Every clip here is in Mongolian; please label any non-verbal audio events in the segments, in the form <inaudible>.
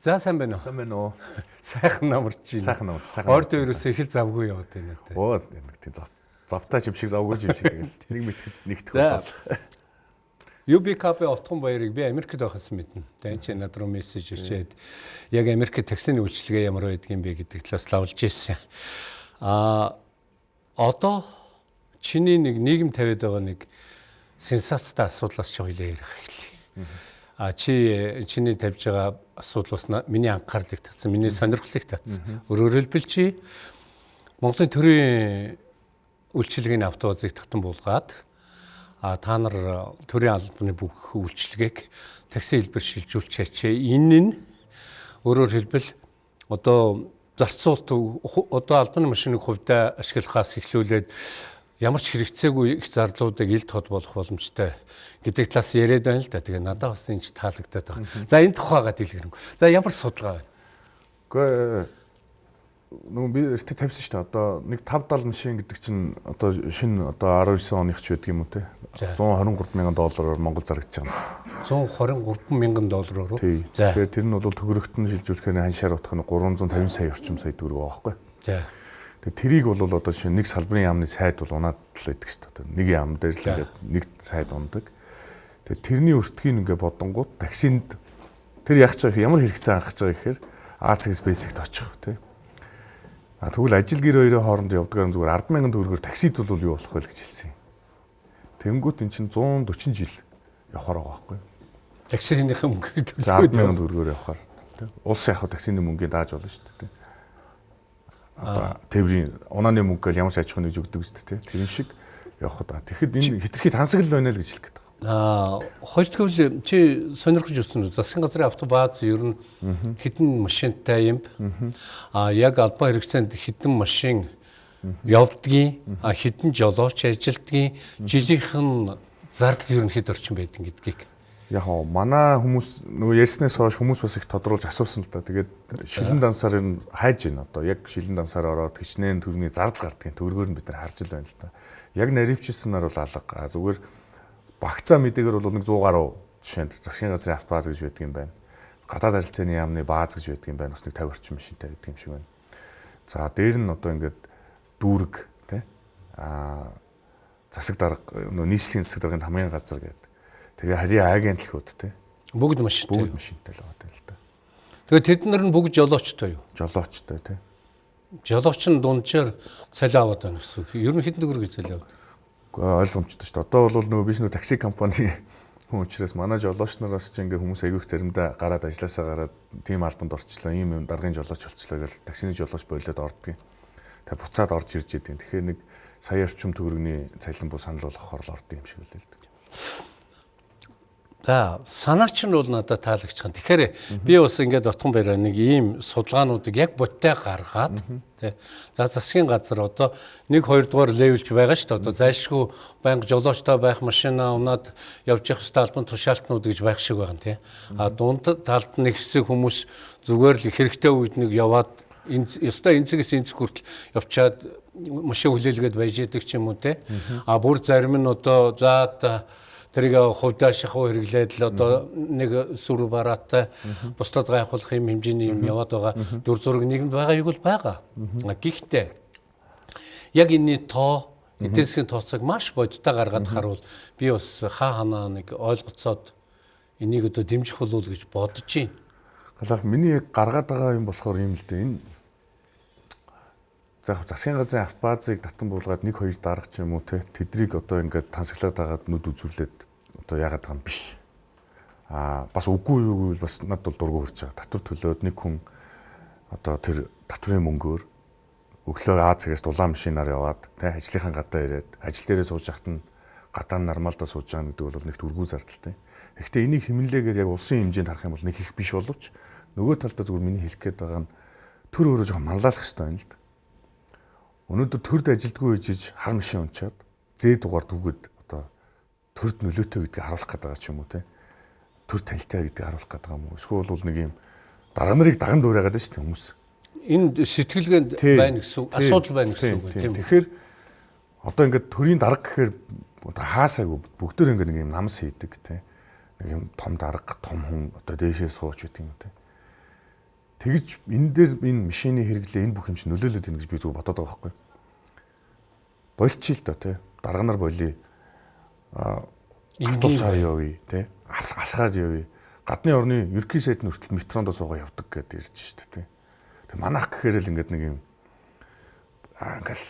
За сайн байна уу? Сайн байна уу? Сайхан намарч байна. Сайхан намарч, сайхан. Орд ерөөсөө их л завгүй яваад байна те. Оо нэг тийм зав. Завтай юм шиг завгүй юм шиг тэгэл <laughs> нэг мэтгэд нэгтгэх болол. UB <laughs> кафе отхон баярыг би Америкт байхсан мэднэ. Тэгээ чи над руу мессеж ирчээд яг Америкт таксины үйлчилгээ ямар байдгийг бэ гэдэг талаас лавлж ирсэн. А одоо чиний нэг нийгэм тавиад байгаа нэг сенсацтай асуудлаас ч хоёлаа ярих эхлэе. А чи чиний тавьж байгаа асуудлаас миний анхаарлыг татсан, миний сонирхлыг татсан. Өөрөөр хэлбэл чи Монголын төрийн үйлчилгээний автобусыг татан буулгаад а та нар төрийн албаны бүх үйлчилгээг такси хэлбэр шилжүүлж чачээ. Энэ нь өөрөөр хэлбэл одоо зарцуулт одоо албаны машиныг хувьдаа ашиглахаас эхлүүлээд ямар ч хэрэгцээгүй их зарлуудыг ил тод болох боломжтой гэдэг талаас яриад байна л да. Тэгээ надад бас энэ ч таалагдаад байгаа. За энэ тухайгаа дэлгэрэнгүй. За ямар судалгаа байна? Гэхдээ нөгөө би эртээ тавьсан шүү дээ. Одоо нэг 5 70 машин гэдэг чинь одоо шинэ одоо 19 оных ч байдаг юм уу те. 123 мянган доллараар Монгол зарагдаж байгаа. 123 мянган доллараар уу? За. Тэгэхээр тэр нь бол төгрөгт нь шилжүүлэхээр ханшаар утгах нь 350 сая орчим сая төгрөг байгаа байхгүй. За. Тэгээ тэрийг бол одоо шинэ нэг салбарын яамны сайд бол унаад л байдаг шүү дээ. Нэг яам дээр л ингээд нэг сайд ундаг. Тэгээ тэрний өртгийг ингээ бодонгууд таксинд тэр яах гэж ямар хэрэгцээ анхаж байгаа гэхээр А цагс Б цагт очих тий. А тэгвэл ажил гэр хоёрын хооронд явдгаар зүгээр 100000 төгрөгөөр таксид бол юу болох вэ гэж хэлсэн юм. Тэнгүүт эн чинь 140 жил явахаар байгаа байхгүй юу? Таксиных мөнгөийг төлөөд 100000 төгрөгөөр явахаар тий. Улс яг таксины мөнгөийг дааж болно шүү дээ тий. Одоо тээврийн унааны мөнгө гэл ямар ч аж ахуйн нэгж өгдөг шүү дээ тий. Тэрэн шиг явах удаа. Тэгэхэд энэ хитрхи тансаг л байна л гэж хэлэх гээд Аа хоёрдугаар чи сонирхож өссөн засгийн газрын автобаз ер нь хэдэн машинтай юм. Аа яг албан хэрэгцээнд хэдэн машин явдгийн а хэдэн жолооч ажилтгийн жилийнх нь зардал ер нь хэд орчим байдаг гэдгийг. Яг оо манай хүмүүс нөгөө ярьснаас хойш хүмүүс бас их тодруулж асуусан л да. Тэгээд шилэн дансаар нь хайж байна одоо. Яг шилэн дансаар ороод хичнээн төрний зардал гардгийн төгрөгөөр нь бид нар харж л байна л да. Яг наривчилсанаар бол алга. Зүгээр багцаа мэдээгээр бол нэг 100 гаруй жишээнд засгийн газрын автобаз гэж байдаг юм байна. Гадаад харилцааны яамны бааз гэж байдаг юм байна. Бас нэг 50 орчим машинтай байдаг юм шиг байна. За дээр нь одоо ингээд дүүрэг тий а засаг дарга нөө нийслэлийн засаг даргын хамгийн газар гэдэг. Тэгээ харийн агент дэлхүүд тий. Бүгд машинтай. Бүгд машинтай л байгаа л да. Тэгээ тэд нар нь бүгд жолоочтой юу? Жолоочтой тий. Жолооч нь дунджаар цалин аваад байна гэсэн. Ер нь хэдэн төгрөг цалин аваад? ойлгомжтой шүү дээ. Одоо бол нөгөө биш нөгөө такси компани <laughs> хүн учраас манай жолооч нараас ч ингээ хүмүүс аявих заримдаа гараад ажилласаа гараад тим албанд орчлоо, ийм юм даргын жолооч болчлоо гэж таксины жолооч болоод ордгийн. Тэгээ буцаад орж ирж идэв. Тэгэхээр нэг сая орчим төгрөгийн цалин буу санал болгохоор л орд юм шиг үлээ л дээ. За санаач нь бол надад таалагч байгаа. Тэгэхээр би бас ингээд отхон бариа нэг ийм судалгаануудыг яг боттой гаргаад тий. За засгийн газар одоо 1 2 дугаар левелж байгаа шүү дээ. Одоо зайлшгүй байнга жолоочтой байх машина унаад явж явах хэвээр албан тушаалтнууд гэж байх шиг байгаа тий. А дунд талд нэг хэсэг хүмүүс зүгээр л хэрэгтэй үед нэг яваад энэ ёстой энцгээс энцг хүртэл явчаад машин хүлээлгээд байж идэг ч юм уу тий. А бүр зарим нь одоо за тэрийг хувьдаа шахуу хэрэглээд л одоо нэг сүр бараатай бусдад гайхуулах юм хэмжээний юм яваад байгаа дүр зураг нийгэмд байгаа юу бол байгаа. Гэхдээ яг энэний тоо эдийн засгийн тооцоог маш бодиттой гаргаад харуул. Би бас хаа ханаа нэг ойлгоцоод энийг одоо дэмжих болов гэж бодож байна. Галах миний яг гаргаад байгаа юм болохоор юм л дээ. Энэ за засгийн газрын автобазыг татан буулгаад нэг хоёр дарга ч юм уу те тэдрийг одоо ингээд тансаглаад агаад нүд үзүүлээд одоо яагаад байгаа юм биш. Аа бас үгүй юу гэвэл бас над бол дургу хурж байгаа. Татвар төлөөд нэг хүн одоо тэр татврын мөнгөөр өглөө А цагаас дулаан машинаар яваад те ажлынхаа гадаа ирээд ажил дээрээ сууж яхад нь гадаа нормалдаа сууж байгаа гэдэг бол нэгт үргүү зардалтай. Гэхдээ энийг хэмнэлээгээр яг улсын хэмжээнд харах юм бол нэг их биш боловч нөгөө талдаа зүгээр миний хэлэх гээд байгаа нь төр өөрөө жоохон манлайлах хэрэгтэй байна л да. Өнөөдөр төрд ажилдгүй ээжиж хар машин унчаад зээ дугаар түгэд төрд нөлөөтэй гэдгийг харуулах гэдэг ч юм уу те. Төр танилтай гэдгийг харуулах гэдэг юм уу? Эсвэл бол нэг юм дараа нарыг даган дуурайгаад шүү дээ хүмүүс. Энд сэтгэлгээнд байна гэсэн асуудал байна гэсэн үг тийм. Тэгэхээр одоо ингээд төрийн дарга гэхээр хаасаагүй бүгдөө ингээд нэг юм намс хийдэг те. Нэг юм том дарга, том хүн одоо дээшээ сууж үт юм те. Тэгж энэ дээр энэ машины хэрэглээ энэ бүх юм чинь нөлөөлөд байна гэж би зөв бодоод байгаа байхгүй. Болчих л доо тий. Дарга нар болий. Автобусаар явъя тий. Алхаад явъя. Гадны орны ерхий сайд нь хүртэл метронд суугаа явдаг гэдээ ирж штэ тий. Тэг манах гэхээр л ингээд нэг юм ингээл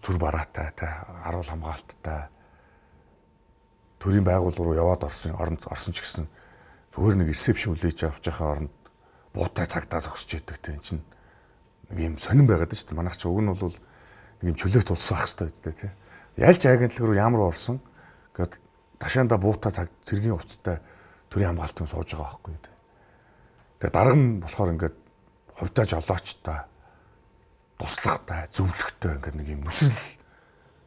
зүр бараатай тий. Аруул хамгаалттай төрийн байгууллага руу яваад орсон орон орсон ч гэсэн зүгээр нэг ресепшн үлээж авч байхаа оронд буутай цагтаа зогсож идэг те эн чинь нэг юм сонирн байгаад шүү дээ. Манайх ч уг нь бол нэг юм чөлөөт улс байх хэрэгтэй үстэй те. Ялж агентлаг руу ямар орсон гэд ташаанда буутай цаг цэргийн хувцастай төрийн хамгаалтын сууж байгаа байхгүй те. Тэгээ дарга нь болохоор ингээд хувьдаа жолоочтой туслагтай зөвлөгтэй ингээд нэг юм нүсрэл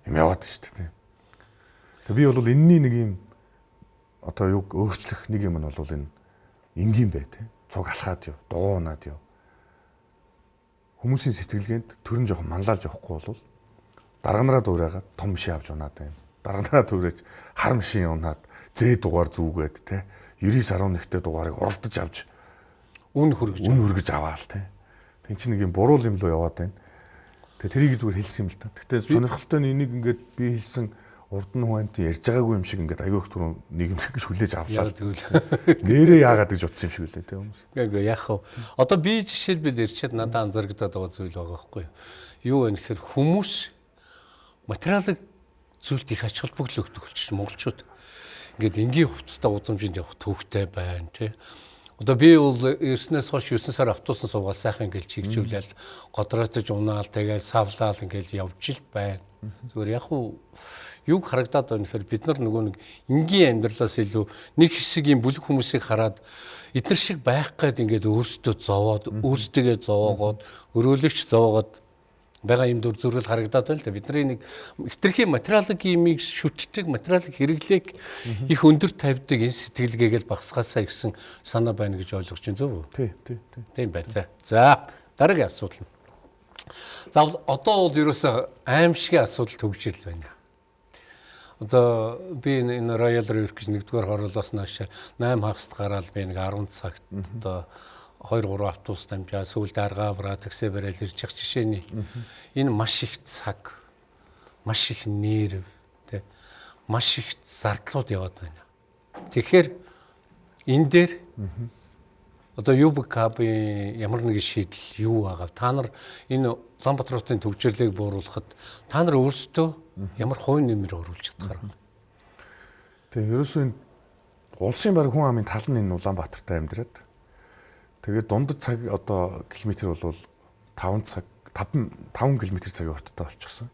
юм яваад шүү дээ. Тэгээ би бол энэний нэг юм одоо юг өөрчлөх нэг юм нь бол энэ энгийн бай те цуг алхаад юу, дугуунаад юу. Хүмүүсийн сэтгэлгээнд төрөн жоохон манлайлж явахгүй бол дарга нараа дуурайгаад том ши авч унаад байна. Дарга нараа дуурайж хар машин унаад зээ дугаар зүгээд те 99.1-тэй дугаарыг уралдаж авч үн хөргөж үн хөргөж аваал те. Тин чинь нэг юм буруу юм руу яваад байна. Тэгээ тэрийг зүгээр хэлсэн юм л та. Гэтэ сонирхолтой нь энийг ингээд би хэлсэн урд нь амт ярьж байгаагүй юм шиг ингээд аягүй их түрүүн нийгэмлэг гэж хүлээж авлаа. <laughs> Нэрээ яагаад гэж утсан юм шиг үлээ те хүмүүс. Гэхдээ яах вэ? Одоо би жишээлбэл ирчээд надад анзаарэгдээд байгаа зүйл байгаа байхгүй юу? Юу вэ гэхээр хүмүүс материалын зүйлд их ач холбогдол өгдөг болчих монголчууд. Ингээд энгийн хувцастай удамжинд явах төвхтэй байна тий. Одоо би бол ирснээс хойш 9 сар автобусан суугаад сайхан ингээл чигжүүлээл годроотож унаал тэгэл савлаал ингээл явж ил байна. Зүгээр яг уу юг харагдаад байна гэхээр бид нар нөгөө нэг энгийн амьдралаас илүү нэг хэсэг юм бүлэг хүмүүсийг хараад эдгэр шиг байх гээд ингээд өөрсдөө зовоод өөрсдөө зовоогоод өрөөлөгч зовоогоод байгаа юм дүр зургал харагдаад байна л да. Бидний нэг хитрхи материалын имийг шүтдэг, материалын хэрэглээг их өндөр тавьдаг энэ сэтгэлгээгээл багсгаасаа ирсэн санаа байна гэж ойлгож байна зөв үү? Тий, тий, тий. Тийм байна. За, дараагийн асуудал. За одоо бол ерөөсөө аимшигын асуудал төгжрөл байна одоо би энэ Royal Reef гэж нэгдүгээр хорлоос нааш 8 хагаст гараад би нэг 10 цагт одоо 2 3 автобус дамжаа сүүлд аргаа авраа такси барайл явах жишээний энэ маш их цаг маш их нерв тэ маш их зардлууд яваад байна. Тэгэхээр энэ дээр одоо ЮБК-ийн ямар нэгэн шийдэл юу байгаа? Та нар энэ Улаанбаатарын төвжирлийг бууруулахад та нар өөрсдөө ямар хувийн нэмэр оруулж чадхаар байна? Тэгээ ерөөсөө улсын баг хүн амын тал нь энэ Улаанбаатарт амьдраад тэгээд дундад цаг одоо километр бол 5 цаг 5 5 км цагийн урттай болчихсон.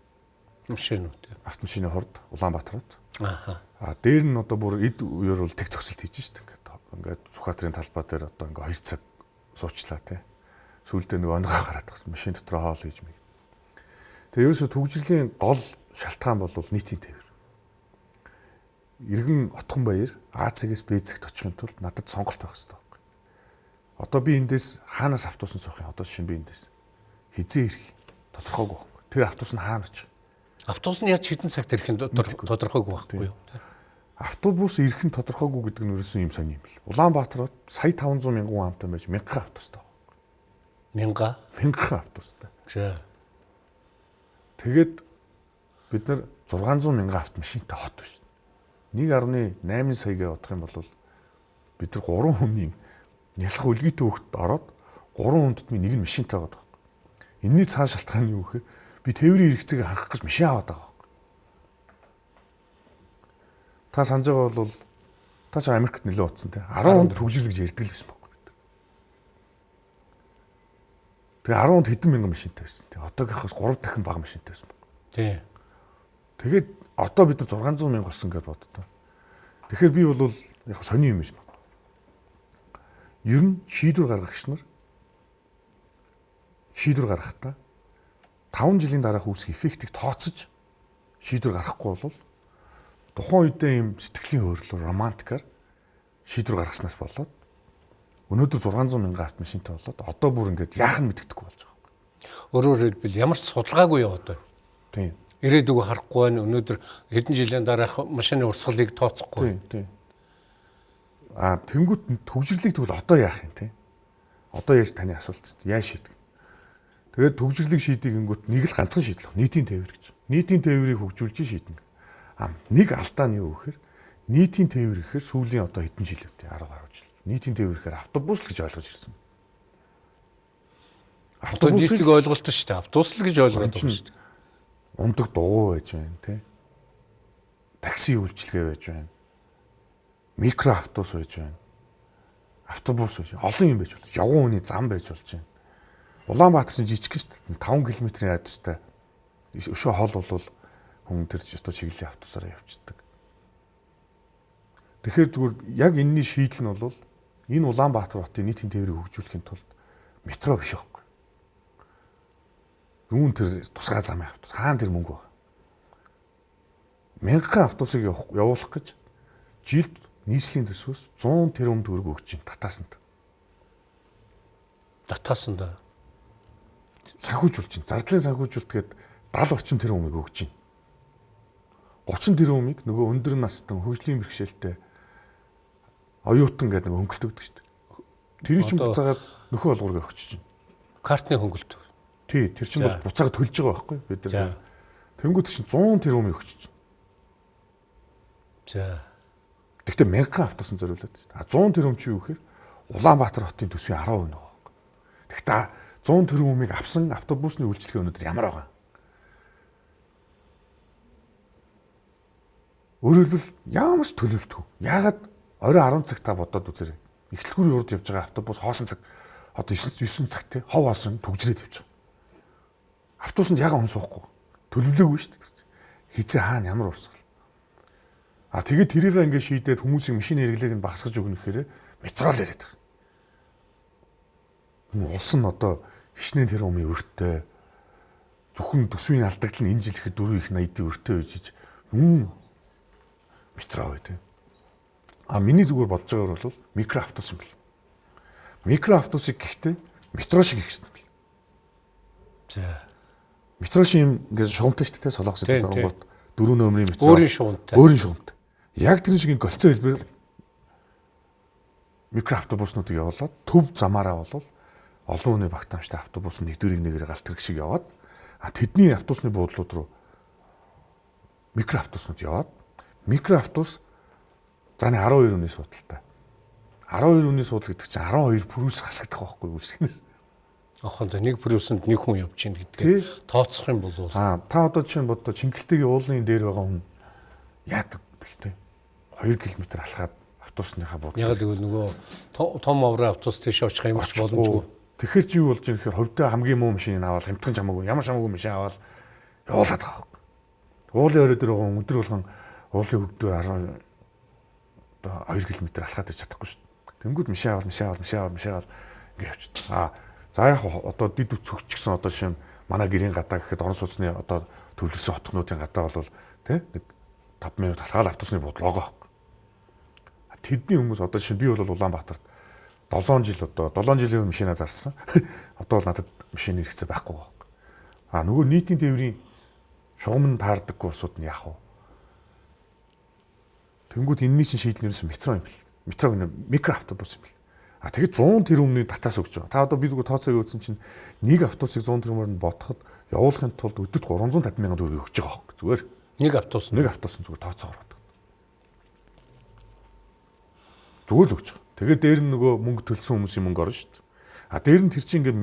Машинууд. Автомашины хорд Улаанбаатарт. Ааха. А дээр нь одоо бүр эд үеэр бол тэг зогсолт хийж штэ ингээд. Ингээд Сүхбаатарын талбай дээр одоо ингээд 2 цаг суучлаа тий. Сүүлдээ нэг онгоо гараад тагсан машин дотор хоол хийж мэг. Тэгээ ерөөсө төгжрлийн гол шалтгаан бол нийтийн тээвэр. Иргэн отхон баяр А-цэгээс Б-цэгт очихын тулд надад сонголт байх хэрэгтэй. Одоо би эндээс хаанаас автобусан суух юм? Одоо шинэ би эндээс хизээ ирэх тодорхойгүй байхгүй. Тэр автобус нь хаана очих? Автобус нь яаж хэдэн цагт ирэх нь тодорхойгүй байхгүй юу? автобус ирэх нь тодорхойгүй гэдэг нь ерөөсөн юм сони юм бэл. Улаанбаатарт сая 500 мянган амтай байж мянган автобустай. Мянга? Мянган автобустай. За. Тэгээд бид нар 600 мянган автомашинтай хот биш. 1.8 саягаа бодох юм бол бид нар 3 хүний нялх үлгийтэй хөлт ороод 3 хүнд ми нэг нь машинтай байгаа. Энийний цааш шалтгаан нь юу гэхээр би тээврийн хэрэгцээг хангах гэж машин аваад байгаа. Та санаж байгаа бол та ч Америкт нэлээд утсан те 10 хонд төгжил гэж ярьдаг л байсан баг. Тэгээ 10 хонд хэдэн мянган машинтай байсан. Тэгээ одоогийнхоос 3 дахин бага машинтай байсан баг. Тий. Тэгээд одоо бид нар 600 мянга болсон гэж боддоо. Тэгэхээр би бол яг сони юм шиг байна. Ер нь шийдвэр гаргагч нар шийдвэр гаргахдаа 5 жилийн дараах үүсэх эффектийг тооцож шийдвэр гаргахгүй бол тухайн үедээ юм сэтгэлийн хөөрлөөр романтикаар шийдвэр гаргаснаас болоод өнөөдөр 600 мянган автомашинтай болоод одоо бүр ингээд яах нь мэддэхгүй болж байгаа. Өөрөөр хэлбэл ямар ч судалгаагүй яваад байна. Тийм. Ирээдүгөө харахгүй байна. Өнөөдөр хэдэн жилийн дараах машины урсгалыг тооцохгүй. Тийм, тийм. Аа тэнгуут төгжрлийг тэгвэл одоо яах юм те? Одоо яаж таны асуулт яаж шийдэг? Тэгээд төгжрлийг шийдэг гингүүт нэг л ганцхан шийдэл. Нийтийн тээвэр гэж. Нийтийн тээврийг хөгжүүлж шийднэ. А нэг алдаа нь юу гэхээр нийтийн тээвэр гэхээр сүүлийн одоо хэдэн жил үү? 10 гаруй жил. Нийтийн тээвэр гэхээр автобус л гэж ойлгож ирсэн. Автобусыг ойлголт шүү дээ. Автобус л гэж ойлгоод байгаа шүү дээ. Ундаг дугуй байж байна тий. Такси үйлчилгээ байж байна. Микро автобус байж байна. Автобус байж олон юм байж болж. Явган хүний зам байж болж байна Улаанбаатар чинь жижиг шүү дээ. 5 км-ийн радиустай. Өшөө хол бол хүн тэр өстө чиглэлийн автобусаар явчихдаг. Тэгэхээр зүгээр яг энэний шийдэл нь бол энэ Улаанбаатар хотын нийтийн тээврийг хөгжүүлэхийн тулд метро биш байхгүй. Юун тэр тусгай замын автобус хаана тэр мөнгө байна? Мянган автобусыг явуулах гэж жилд нийслэлийн төсвөөс 100 тэрбум төгрөг өгч байна татаасанд. Татаасанд санхүүжүүлж чинь. Зардлын санхүүжүүлэлт гээд 70 орчим тэрбум өмнөг өгч чинь. 30 тэрбум өмнөг нөгөө өндөр настан хөгжлийн бэрхшээлтэй оюутан гэдэг нэг хөнгөлт өгдөг шүү дээ. Тэр чинь буцаагаад нөхөө олгоргоо өгч чинь. Картны хөнгөлт. Тий, тэр чинь бол буцаагаад төлж байгаа байхгүй бид нар. Тэнгүүд чинь 100 тэрбум өгч чинь. За. Гэхдээ мянган автобусан зориулаад шүү дээ. А 100 тэрбум чи юу гэхээр Улаанбаатар хотын төсвийн 10% нөгөө. Гэхдээ 100 тэрбумыг авсан автобусны үйлчлэгээ өнөөдөр ямар байгаа? Өөрөөр хэлбэл ямар ч төлөвлөлтгүй. Яагаад орой 10 цаг та бодоод үзээрэй. Эхлэлгүүр юурд явж байгаа автобус хоосон цаг одоо 9 9 цаг те хов хоосон төгжрээд явж байгаа. Автобусанд яга хүн суухгүй. Төлөвлөөгүй шүү дээ. Хизээ хаана ямар урсгал. А тэгээд тэрийг ингээд шийдээд хүмүүсийн машин хэрэглээг нь багасгаж өгнө гэхээр метро л яриад байгаа. Улс нь одоо хичнээн тэр өмнө өртөө зөвхөн төсвийн алдагдал нь энэ жил ихэд 4 их 80-ийн өртөө үйжиж юм метро үү. А миний зүгээр бодож байгаагаар бол микро автобус юм бэл. Микро автобусыг гэхдээ метро шиг хийсэн юм бэл. За. Метро шиг юм ингээд шугамтай шүү дээ солонгос дээр гот дөрөв нөмрийн метро. Өөрийн шугамтай. Өөрийн шугамтай. Яг тэр шиг голцоо хэлбэр микро автобуснуудыг явуулаад төв замаараа болвол олон хүний багтаамжтай автобус нэгдүрийг нэгээр галт хэрэг шиг яваад а тэдний автобусны буудлууд руу микро автобуснууд яваад микро автобус зааны 12 өний судалтай. 12 өний судал гэдэг чинь 12 прүс хасагдах байхгүй үүсгэнээс. Ахын нэг прүсэнд нэг хүн явж гин гэдгийг тооцох юм бол аа та одоо чинь бодоо Чингэлтэйгийн уулын дээр байгаа хүн яадаг бэл тээ 2 км алхаад автобусныхаа буудлыг. Яг тэгвэл нөгөө том аврын автобус тийш очих юм ч боломжгүй. Тэгэхэр чи юу болж байгаа гэхээр ховдоо хамгийн муу машиныг аваад хямдхан чамаагүй ямар чамаагүй машин аваад явуулаад байгаа. Уулын өрөө дээр байгаа өдөр болгон уулын хөвдөө 10 одоо 2 км алхаад иж чадахгүй шүү дээ. Тэнгүүд машин аваад машин аваад машин аваад машин аваад ингэ явчихдаг. Аа за яг одоо дид үцөгч гэсэн одоо шин манай гэрийн гадаа гэхэд орон сууцны одоо төвлөрсөн хотгнуудын гадаа бол тий нэг 5 минут алхаал автобусны буудлаа байгаа. Тэдний хүмүүс одоо шин би бол Улаанбаатарт 7 жил одоо 7 жилийн өмнө машина зарсан. <laughs> Одоо бол надад машин хэрэгцээ байхгүй байна. А нөгөө нийтийн тээврийн шугам нь таардаггүй усуд нь яах вэ? Тэнгүүд энэний чинь шийдэл нэрс метро юм бэл. Метро гэнэ микро автобус юм бэл. А тэгээд 100 тэрбумны татаас өгч байгаа. Та одоо би зүгээр тооцоог өгсөн чинь нэг автобусыг 100 тэрбумаар нь бодоход явуулахын тулд өдөрт 350 сая төгрөг өгч байгаа хөөе. Зүгээр. Нэг автобус. Нэг автобус зүгээр тооцоо ороод. Зүгээр л өгч байгаа. Тэгээд дээр нь нөгөө мөнгө төлсөн хүмүүсийн мөнгө орно шүү дээ. А дээр нь тэр чинь ингээд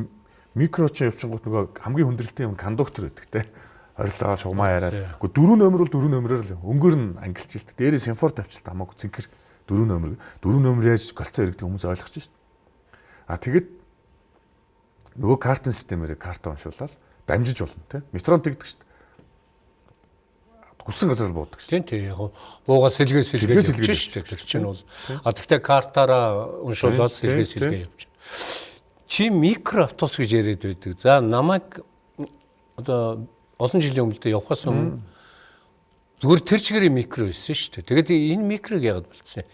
микро ч явчихгоот нөгөө хамгийн хүндрэлтэй юм кондуктор байдаг те. Орилоо шугамаа яриад. Гэхдээ дөрөв номер бол дөрөв номероор л өнгөөр нь ангилжилт. Дээрээ симфор тавьчихлаа хамаагүй цэнхэр дөрөв номер. Дөрөв номер яаж голцоо иргэдэг хүмүүс ойлгож шүү дээ. А тэгэд нөгөө картын системээр карта уншуулаад дамжиж болно те. Метрон тэгдэг шүү дээ хүссэн газар буудаг шүү. Тийм тийм яг буугаа сэлгээ сэлгээ сэлгээ шүү дээ. Тэр чинь бол а тэгтээ картаараа уншуулаад сэлгээ сэлгээ явж. Чи микро автобус гэж яриад байдаг. За намайг одоо олон жилийн өмнө явахаас өмнө зүгээр тэр чигээр микро байсан шүү дээ. Тэгээд энэ микрог яагаад болцсон юм?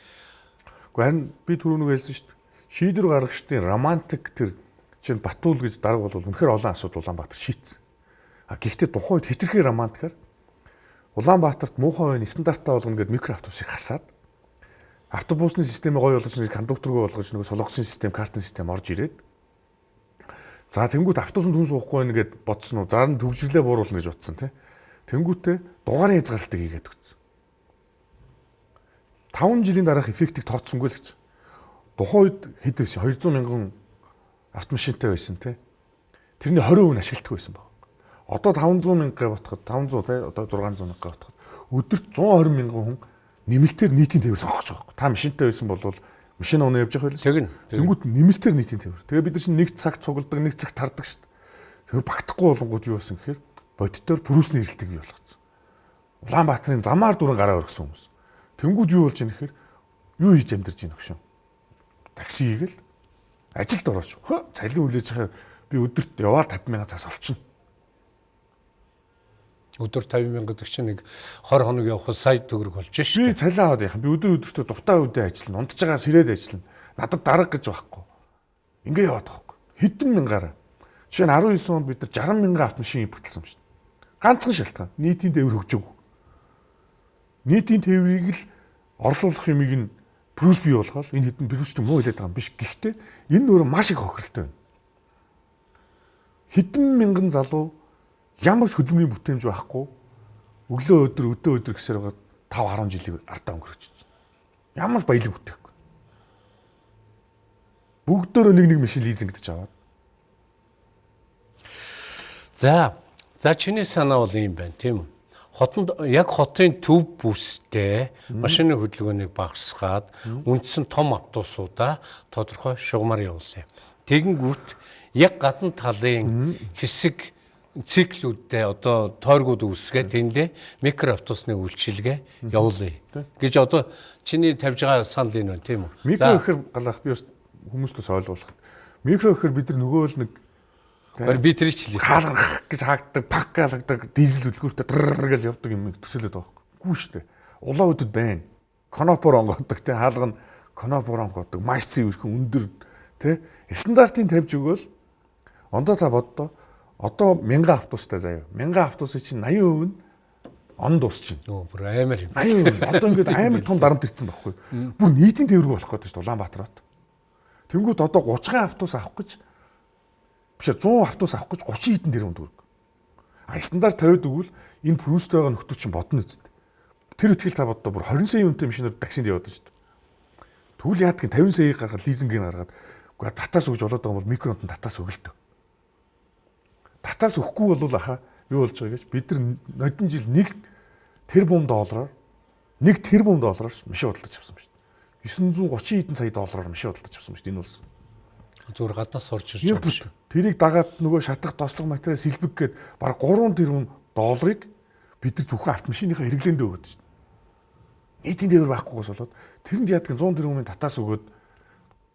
Гэхдээ харин би түрүүнүг хэлсэн шүү дээ. Шийдвэр гаргагчдын романтик тэр чинь Батуул гэж дарга бол үнэхээр олон асуудал Улаанбаатар шийдсэн. А гэхдээ тухайн үед хитрхи романтикаар Улаанбаатарт муухай байна стандартаа болгоно гэдэг микро автобусыг хасаад автобусны системээ гоё болгож нэг кондукторгоо болгож нэг солонгосын систем, картын систем орж ирээд За тэнгуут автобусанд хүн суухгүй байна гэд бодсон уу? Зар нь төгжрлээ бууруулна гэж утсан тий. Тэнгуүтээ дугаарын хязгаарлалтыг хийгээд өгсөн. 5 жилийн дараах эффектийг тооцсонгүй л гэж. Тухайн үед хэд байсан? 200 мянган автомашинтай байсан тий. Тэрний 20% нь ашигладаг байсан баг. Одоо 500 мянга ботход 500 тий одоо 600 мянга ботход өдөрт 120 мянган хүн нэмэлтээр нийтийн тээвэр сонгож байгаа. Та машинтай байсан бол машин унаа явж явах байлаа. Тэнгүүт нэмэлтээр нийтийн тээвэр. Тэгээ бид нар чинь нэг цаг цугладаг, нэг цаг тардаг шүү дээ. Тэр багтахгүй болонгууд юу болсон гэхээр бодитоор пүрүсний эрэлтийг бий болгоцсон. Улаанбаатарын замаар дүрэн гараа өргсөн хүмүүс. Тэнгүүд юу болж ийм гэхээр юу хийж амьдарч ийм өгшөн. Такси хийгээл ажилд орооч. Хөө цалин хүлээж байгаа би өдөрт яваа 50 сая цаас олчихно. Өдөр 50 мянга гэдэг чинь нэг 20 хоног явах сая төгрөг болж Би шүү. цалин аваад яах. Би өдөр өдөртөө дуртай үедээ ажиллана. Унтж байгаа сэрээд ажиллана. Надад дарга гэж байхгүй. Ингээ яваад байхгүй. Хэдэн мянгаараа. Жишээ нь 19 онд бид нар 60 мянган автомашин импортлсон шүү дээ. Ганцхан шалтгаан. Нийтийн тээвэр хөгжөөгүй. Нийтийн тээврийг л орлуулах юмыг нь плюс бий болгоод энэ хэдэн плюсч муу хэлээд байгаа юм биш. Гэхдээ энэ нөр маш их хохиролтой байна. Хэдэн мянган залуу ямар ч хөдөлмөрийн бүтээмж байхгүй өглөө өдөр өдөө өдөр гэсээр байгаа 5 10 жилиг ардаа өнгөрөж байна. Ямар ч баялаг бүтээхгүй. Бүгдөө нэг нэг машин лизингдэж аваад. За. За чиний санаа бол юм байна, тийм үү? Хотод яг хотын төв бүстэй машины хөдөлгөөнийг багасгаад үндсэн том автобусуудаа тодорхой шугамар явуулъя. Тэгэнгүүт яг гадна талын хэсэг циклүүдтэй одоо тойргууд үүсгээ тэндээ микроавтобусны үйлчилгээ явуулъя гэж одоо чиний тавьж байгаа санал энэ байна тийм үү? Микро гэхэр галах би хүмүүстээс ойлгуулах. Микро гэхэр бид нар нөгөө л нэг би тэр ч хэлээ. хаалгах гэж хаагддаг, пак галагдаг, дизель үлгүүртэй дрррр гэж явдаг юм төсөөлөд байгаа юм. Гүү штэ. Улаан өдөд байна. Конопор онгодог те хаалга нь конопор онгодог, маш цэвэрхэн өндөр те стандартын тавьж өгөөл ондоо та боддоо одоо 1000 автобустай заяа. 1000 автобусын чинь 80% нь он дуусчихна. Нөө бүр амар юм. 80%. Одоо ингээд амар том дарамт ирсэн байхгүй. Бүр нийтийн тээврэг болох гэдэг чинь Улаанбаатарт. Тэнгүүд одоо 30 автобус авах гэж биш 100 автобус авах гэж 30 хэдэн тэрбум төгрөг. А стандарт тавиад өгвөл энэ прүстэй байгаа нөхдөд чинь бодно үст. Тэр ихтгэл та боддоо бүр 20 сая үнэтэй машинаар таксинд яваад шүү дээ. Тэгвэл яадгийн 50 саяыг гаргаад лизингийг гаргаад үгүй татаас өгж болоод байгаа бол микронд нь татаас өглөө. Татаас өгөхгүй бол аха юу болж байгаа гэж бид нар нодон жил 1 тэрбум доллараар 1 тэрбум доллараар машин худалдаж авсан байна. 930 хэдэн сая доллараар машин худалдаж авсан байна. Энэ улс. Зүгээр гаднаас сурч ирж байгаа Импорт. Тэрийг дагаад нөгөө шатах тослог материал сэлбэг гээд баг 3 тэрбум долларыг бид нар зөвхөн автомашиныхаа хэрэглээндээ өгöd шүү. Нийтийн дээвэр байхгүйгээс болоод тэрэнд яадаг 100 тэрбумын татаас өгөөд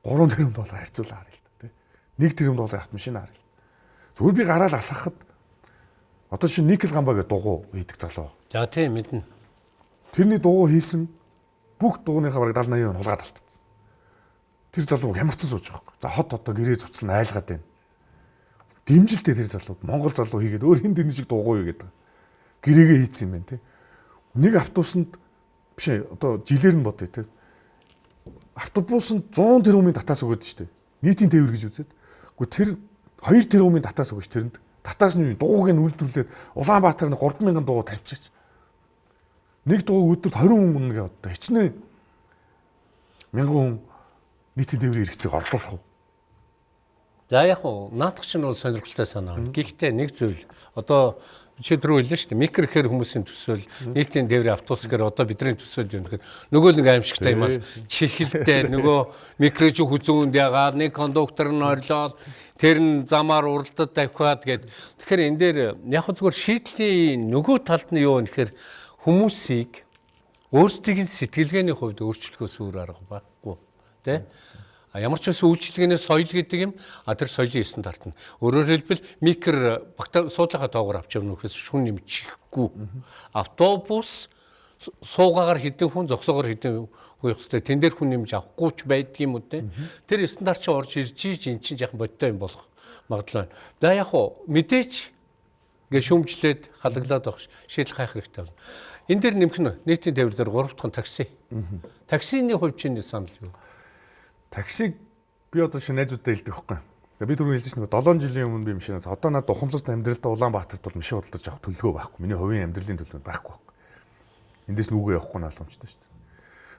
3 тэрбум доллар харьцуулаа харъя л да. 1 тэрбум долларын автомашин харъя. Зүгээр би гараал алхахад одоо чи никел гамбаа гэдэг дугуй хийдэг залуу. За тийм мэднэ. Тэрний дугуй хийсэн бүх дугуйныхаа бараг 70 80% нь хулгаад алдсан. Тэр залуу хямарсан сууж байгаа юм. За хот одоо гэрээ цуцлан айлгаад байна. Димжилтэй тэр залуу Монгол залуу хийгээд өөр хин дэрний шиг дугуй хийгээд байгаа. Гэрээгээ хийцсэн юм байна те. Нэг автобусанд биш одоо жилээр нь бодъё те. Автобусанд 100 тэрбумын татаас өгöd штэ. Нийтийн тээвэр гэж үзээд. Гэхдээ тэр 2 тэрбумын татаас өгөж тэрэнд татаас нь дууг нь үйлдвэрлээд Улаанбаатар нь 3000 дуу тавьчих. Нэг дуу өдөрт 20 хүн үнэ гэдэг одоо хичнээн мянган хүн нийтийн тээврийн хэрэгцээг орлуулах уу? За яг уу наадах чинь бол сонирхолтой санаа. Гэхдээ нэг зүйл одоо чи түрүү хэллээ шүү дээ. Микро гэхэр хүмүүсийн төсөөл нийтийн тээврийн автобус гэхээр одоо бидний төсөөл юм гэхээр нөгөө нэг аимшигтай юм аа. Чихэлтэй нөгөө микро чи хүзүүнд ягаад нэг кондуктор нь орлоод тэр нь замаар уралдад давхиад гээд тэгэхээр энэ дээр яг зүгээр шийдлийн нөгөө талд нь юу вэ гэхээр хүмүүсийг өөрсдийн сэтгэлгээний хувьд өөрчлөхөөс өөр арга байхгүй тий А ямар ч байсан үйлчлэгээний соёл гэдэг юм а тэр соёлын стандарт нь. Өөрөөр хэлбэл микро суудлахаа доогоор авч явна гэхээс шүн нэмчихгүй. Автобус суугаагаар хэдэн хүн зогсоогоор хэдэн хүн явах хэрэгтэй. Тэн дээр хүн нэмж авахгүй ч байдаг юм уу те. Тэр стандарт чинь орж ирж ийж эн чинь яхан бодтой юм болох магадлал байна. За яг уу мэдээч гээ шүмжлээд халаглаад байх шийдэл хайх хэрэгтэй байна. Энэ дээр нэмэх нь нийтийн тээвэр дээр 3 дахь такси. Таксины хувьд чинь санал юу? Таксиг би одоо шинэ найзуудтай хэлдэг. Тэгээ би түрүү хэлсэн чинь 7 жилийн өмнө би машинаас одоо надад ухамсарт амьдралдаа Улаанбаатарт бол машин худалдаж авах төлөвлөгөө байхгүй. Миний хувийн амьдралын төлөв байхгүй байхгүй. Эндээс нүгөө явахгүй нь боломжтой шүү дээ.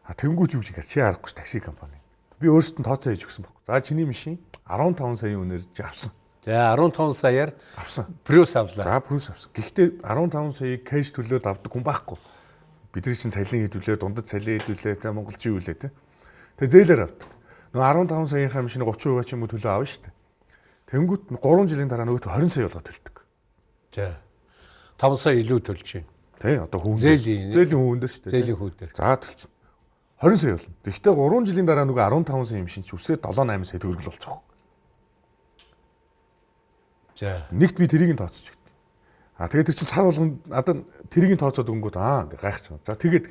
А тэнгуүч юу гэж чи харахгүй такси компани. Би өөрөөсөө тооцоо хийж өгсөн байхгүй. За чиний машин 15 саяын үнээр чи авсан. За 15 саяар Авсан. Prius авлаа. За плюс авсан. Гэхдээ 15 саяыг кэш төлөөд авдаг хүн байхгүй. Бидний чинь цалин хэдүүлээ, дундад цалин хэдүүлээ, тэ монголчин үлээ тэ. Тэгээ зээлээр авдаг. Нөгөө 15 саяынхаа машины 30% ч юм уу төлөө авна шүү дээ. Тэнгүүт 3 жилийн дараа нөгөөт 20 сая болгоод төлдөг. За 5 сая илүү төлж байна. Тэ одоо хүн Зээлийн- зээлийн хүн дээр шүү дээ. Зээлийн хүүдээр. За төлчихнө. 20 сая болно. Гэхдээ 3 жилийн дараа нөгөө 15 сая юм шин ч үсээ 7 8 сая төгрөгөл болчих. За Нэгт би тэрийг нь тооцож өгдөө. А тэгээд тэр чинь сар болгон надад тэрийг нь тооцоод өгөнгөт аа ингээ гайхаж байгаа. За тэгээд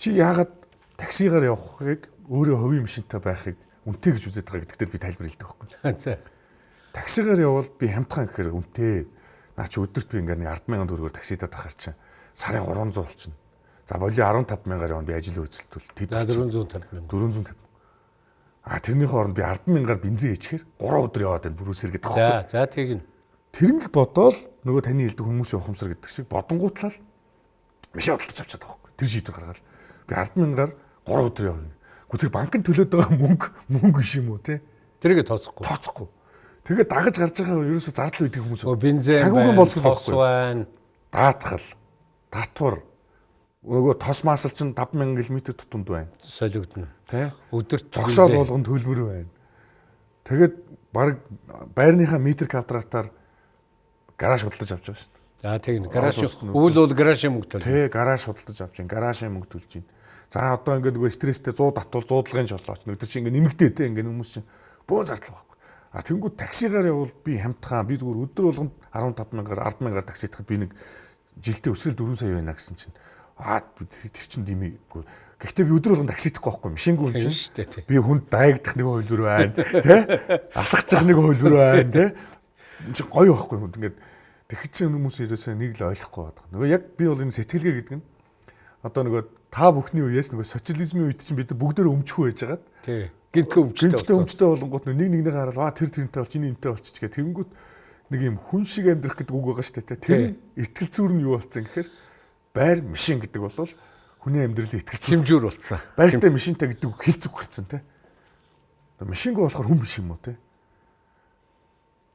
чи яагаад таксигаар явахыг өөрөө хувийн машинтай байхыг үнэтэй гэж үзээд байгаа гэдэгт би тайлбар хэлдэг байхгүй. за Таксигаар явбал би хямдхан гэхээр үнэтэй. Наа чи өдөрт би ингээ нэг 100000 төгрөгөөр таксидаа тахаар чинь сарын 300 болчихно. За боли 15000-аар явна би ажил үйлчлэлтүүл. Тэд за 450 мянга. 450. А тэрний хооронд би 100000-аар бензин ичгээр 3 өдөр яваад байна бүрүүс сэргээд За байгаа. за тэгнь. Тэрнг бодоол нөгөө таны хэлдэг хүмүүсийн ухамсар гэдэг шиг бодонгуутлал машин худалдаж авчаад байгаа байхгүй. Тэр шийдвэр гаргаад би 100000-аар 3 өдөр явна. Гэхдээ тэр банкнд төлөөд байгаа мөнгө мөнгө биш юм уу те? Тэрийг тооцохгүй. Тооцохгүй. Тэгээд дагаж гарч байгаа ерөөсө зардал үйдэг хүмүүс. Байна, болцол байхгүй. байна. Даатгал, татвар нөгөө тос маасал чинь 5000 км тутамд байна. солигдно. Тэ? Өдөрт Зогсоол бензин. болгон төлбөр байна. Тэгээд баг байрныхаа метр квадратаар гараж худалдаж авч байгаа шүү дээ. За тэгнь. Гараж үйл бол гаражийн мөнгө төлнө. Тэ гараж худалдаж авч чинь гаражийн мөнгө төлж чинь. За одоо ингээд нөгөө стресстэй 100 татвал 100 долгын жолооч. Өдөр чинь ингээд нэмэгдээ тэ ингээд хүмүүс чинь бөөн зардал байхгүй. А тэнгууд таксигаар явбал би хамтхаа би зүгээр өдөр болгонд 15000-аар 100000-аар такси итгэхэд би нэг жилдээ өсрөл 4 сая байна гэсэн чинь аа тэр чинь димээгүй. Гэхдээ би өдөр болгонд такси итгэхгүй байхгүй. Машингүй юм чинь. Би хүнд дайгдах нэг хөлбөр байна, тэ? Алхацах нэг хөлбөр байна, тэ? Энд чи гоё байхгүй хүнд ингээд тэгэхэд чи хүмүүс ерөөсөө нэг л ойлгохгүй байдаг. Нөгөө яг би бол энэ сэтгэлгээ гэдэг нь одоо нөгөө та бүхний үеэс нөгөө социализмын үед чинь бид нар бүгдөө өмчхүү байж байгаад Тий. Гинтгэ өмчтэй. гинцтэй өмчтэй болонгууд нэг нэгнийгээ хараад аа тэр тэрнтэй бол чиний энтэй болчих гэх тэгэнгүүт нэг юм хүн шиг амьдрах гэдэг үг байгаа шүү дээ. тэ. Тэр итгэл зүйр нь юу болсон гэхээр байр машин гэдэг бол хүний амьдралын итгэл зүйр Хэмжүүр болцсон. Байртай машинтай гэдэг үг хэл зүг гарцсан те. Машингүй болохоор хүн биш юм уу те.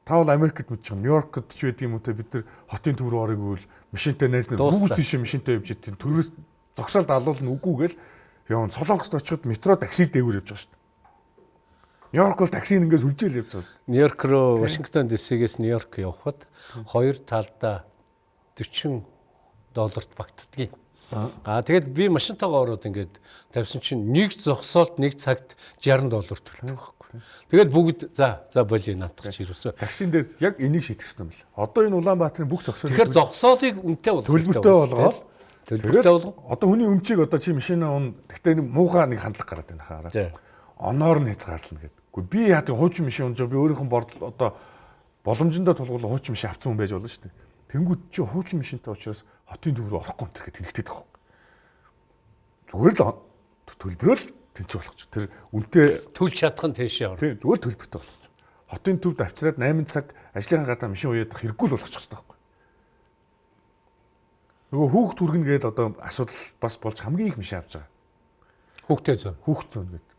Та бол Америкт мэдж байгаа. Нью-Йоркт ч байдаг юм уу те бид нар хотын төв рүү орох гэвэл машинтай найз нар бүгд тийш машинтай явж идэв. Төрөөс зогсоол далуулна үгүйгээл явна. Солонгост очиход метро такси дээгүүр явж байгаа шүү дээ. Нью-Йорк бол таксиг ингээс үлжээл явж байгаа шүү дээ. Нью-Йорк руу Вашингтон ДС-гээс Нью-Йорк явхад хоёр талдаа 40 долларт багтдгийг. Аа тэгээд би машинтайгаа ороод ингээд тавьсан чинь нэг зогсоолт нэг цагт 60 доллар төлдөг байхгүй. Тэгээд бүгд за за боли наадах чи юусэн. Таксин дээр яг энийг шийтгэсэн юм л. Одоо энэ Улаанбаатарын бүх зогсоолын Тэгэхээр зогсоолыг үнэтэй болгох. төлбөртэй болгоод болгох. одоо хүний өмчийг одоо чи машинаа он гэхдээ нэг муухай нэг хандлага гараад байна хаараа. Оноор нь хязгаарлана гэдэг. Гэхдээ би яа тийм хуучин машин унжаа би өөрийнх нь бордол одоо боломжиндоо тулгуур хуучин машин авсан хүн байж болно шүү дээ. Тэнгүүд чи хуучин машинтай учраас хотын төв рүү орохгүй энэ гэх тэнэгтэй тах. Зүгээр л төлбөрөөл тэнцүү болгоч. Тэр үнтэй Төлж чадах нь тийшээ ор. тий зүгээр төлбөртэй болгоч. Хотын төвд авчираад 8 цаг ажлынхаа гадаа машин уяадах хэрэггүй л болгочих хэрэгтэй байхгүй. Нөгөө хүүхд түргэнэ гээд одоо асуудал бас болж хамгийн их машин авч байгаа. Хүүхдээ зөө. хүүхд зөөн гэдэг.